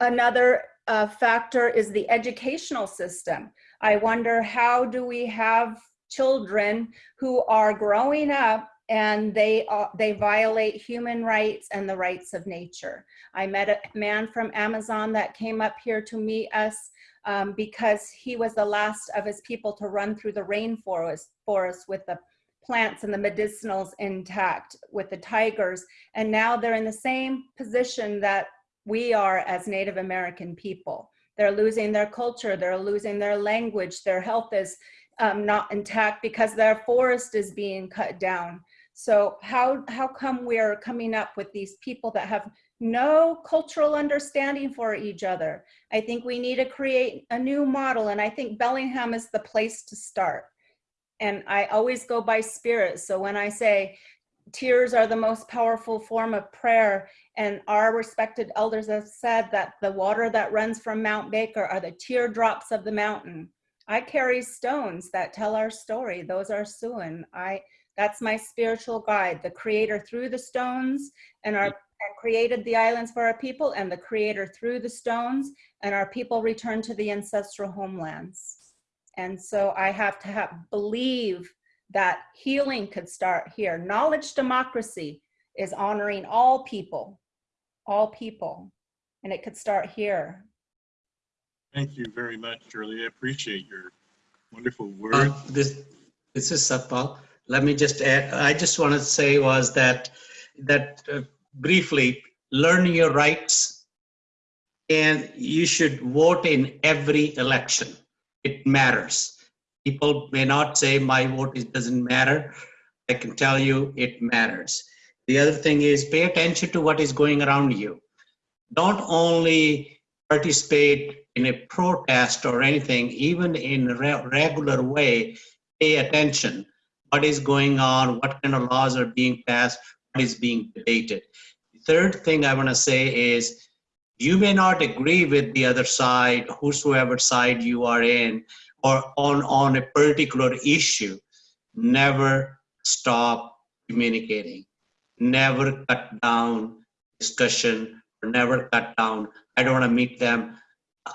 another uh, factor is the educational system. I wonder how do we have children who are growing up and they uh, they violate human rights and the rights of nature. I met a man from Amazon that came up here to meet us um, because he was the last of his people to run through the rainforest forest with the plants and the medicinals intact with the tigers. And now they're in the same position that we are as Native American people. They're losing their culture, they're losing their language, their health is um, not intact because their forest is being cut down. So how, how come we're coming up with these people that have no cultural understanding for each other? I think we need to create a new model and I think Bellingham is the place to start. And I always go by spirit. So when I say tears are the most powerful form of prayer and our respected elders have said that the water that runs from Mount Baker are the teardrops of the mountain. I carry stones that tell our story. Those are Siouan. I, that's my spiritual guide, the creator through the stones and our and created the islands for our people and the creator through the stones and our people returned to the ancestral homelands. And so I have to have believe that healing could start here. Knowledge democracy is honoring all people, all people, and it could start here. Thank you very much, Shirley. I appreciate your wonderful Uh, words. This, this is Satpal. Let me just add, I just want to say was that, that uh, briefly, learn your rights and you should vote in every election. It matters. People may not say my vote is, doesn't matter. I can tell you it matters. The other thing is pay attention to what is going around you. Don't only participate in a protest or anything, even in a re- regular way, pay attention. What is going on? What kind of laws are being passed? What is being debated? The third thing I want to say is you may not agree with the other side, whosoever side you are in, or on, on a particular issue. Never stop communicating. Never cut down discussion or never cut down. I don't want to meet them.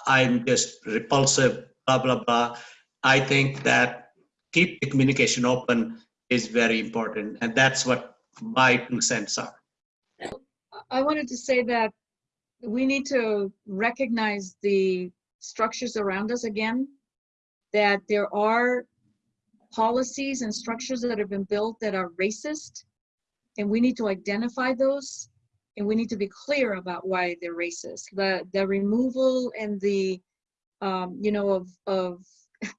I'm just repulsive, blah, blah, blah. I think that keep the communication open is very important. And that's what my two cents are. I wanted to say that we need to recognize the structures around us again, that there are policies and structures that have been built that are racist, and we need to identify those, and we need to be clear about why they're racist. The, the removal and the, um, you know, of, of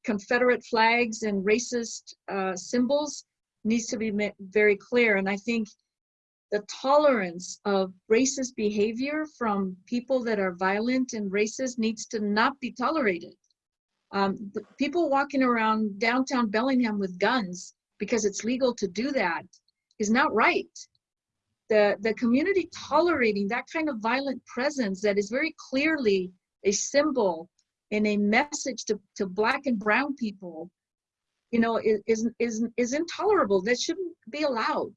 Confederate flags and racist uh, symbols needs to be very clear, and I think the tolerance of racist behavior from people that are violent and racist needs to not be tolerated. Um, people walking around downtown Bellingham with guns because it's legal to do that is not right. The, the community tolerating that kind of violent presence that is very clearly a symbol and a message to, to black and brown people, you know, is, is, is, is intolerable. That shouldn't be allowed.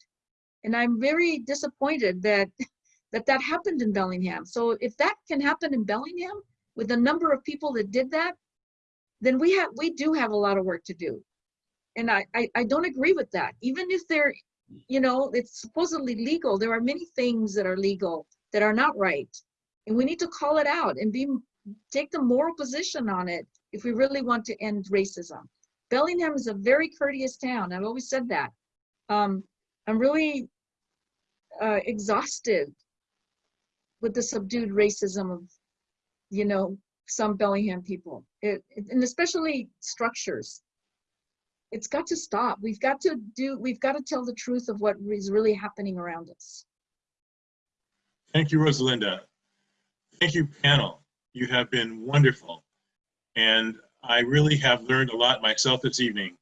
And I'm very disappointed that, that that happened in Bellingham. So if that can happen in Bellingham with the number of people that did that, then we have, we do have a lot of work to do. And I, I, I don't agree with that. Even if they're, you know, it's supposedly legal, there are many things that are legal that are not right. And we need to call it out and be, take the moral position on it if we really want to end racism. Bellingham is a very courteous town. I've always said that. Um, I'm really uh, exhausted with the subdued racism of, you know, some Bellingham people, it, and especially structures. It's got to stop. We've got to do, we've got to tell the truth of what is really happening around us. Thank you, Rosalinda. Thank you, panel. You have been wonderful. And I really have learned a lot myself this evening.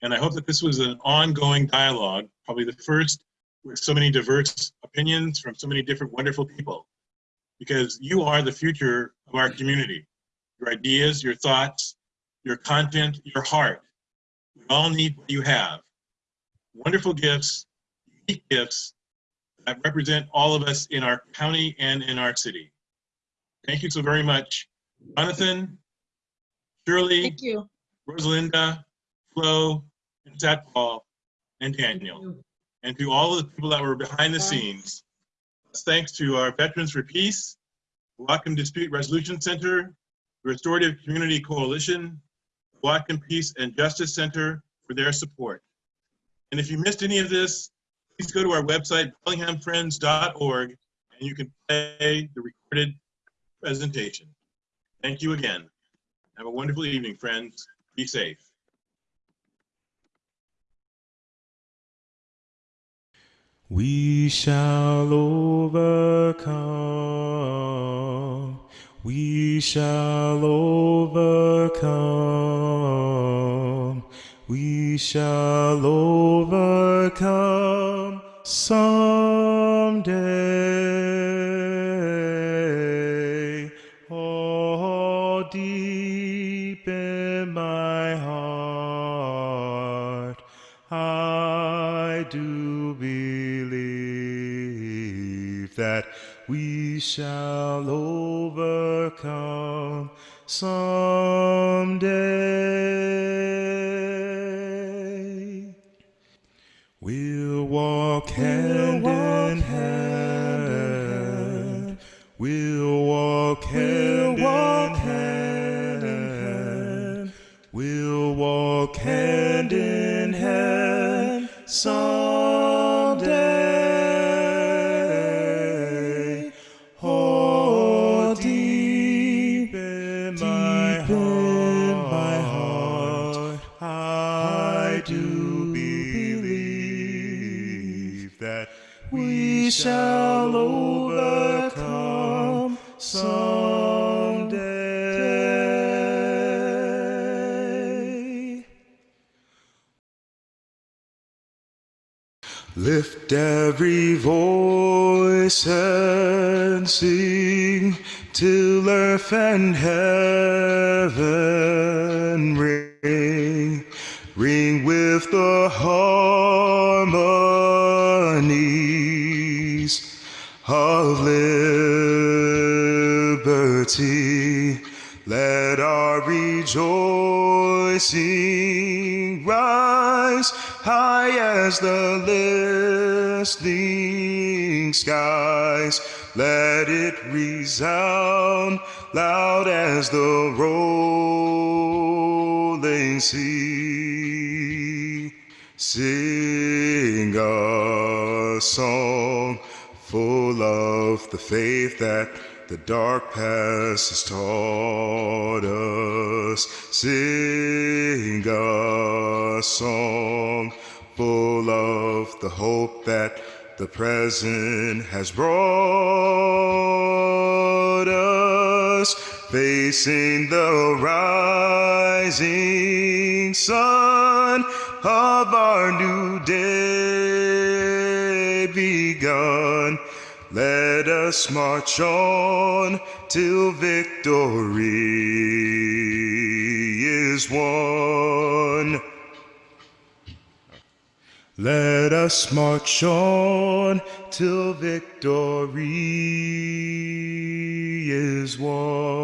And I hope that this was an ongoing dialogue, probably the first with so many diverse opinions from so many different wonderful people. Because you are the future of our community. Your ideas, your thoughts, your content, your heart. We all need what you have. Wonderful gifts, unique gifts, that represent all of us in our county and in our city. Thank you so very much. Jonathan, Shirley, Thank you. Rosalinda, Flo, and Satpal, and Daniel. And to all of the people that were behind the scenes. Thanks to our Veterans for Peace, Whatcom Dispute Resolution Center, the Restorative Community Coalition, Whatcom Peace and Justice Center for their support. And if you missed any of this, please go to our website, bellinghamfriends.org, and you can play the recorded presentation. Thank you again. Have a wonderful evening, friends. Be safe. We shall overcome. We shall overcome. We shall overcome someday. Shall overcome someday. We'll walk hand in hand. We'll walk hand we shall overcome someday. Lift every voice and sing till earth and heaven ring, ring with the harmonies rejoicing rise high as the listening skies. Let it resound loud as the rolling sea. Sing a song full of the faith that the dark past has taught us. Sing a song full of the hope that the present has brought us. Facing the rising sun of our new day begun Let us march on till victory is won. Let us march on till victory is won.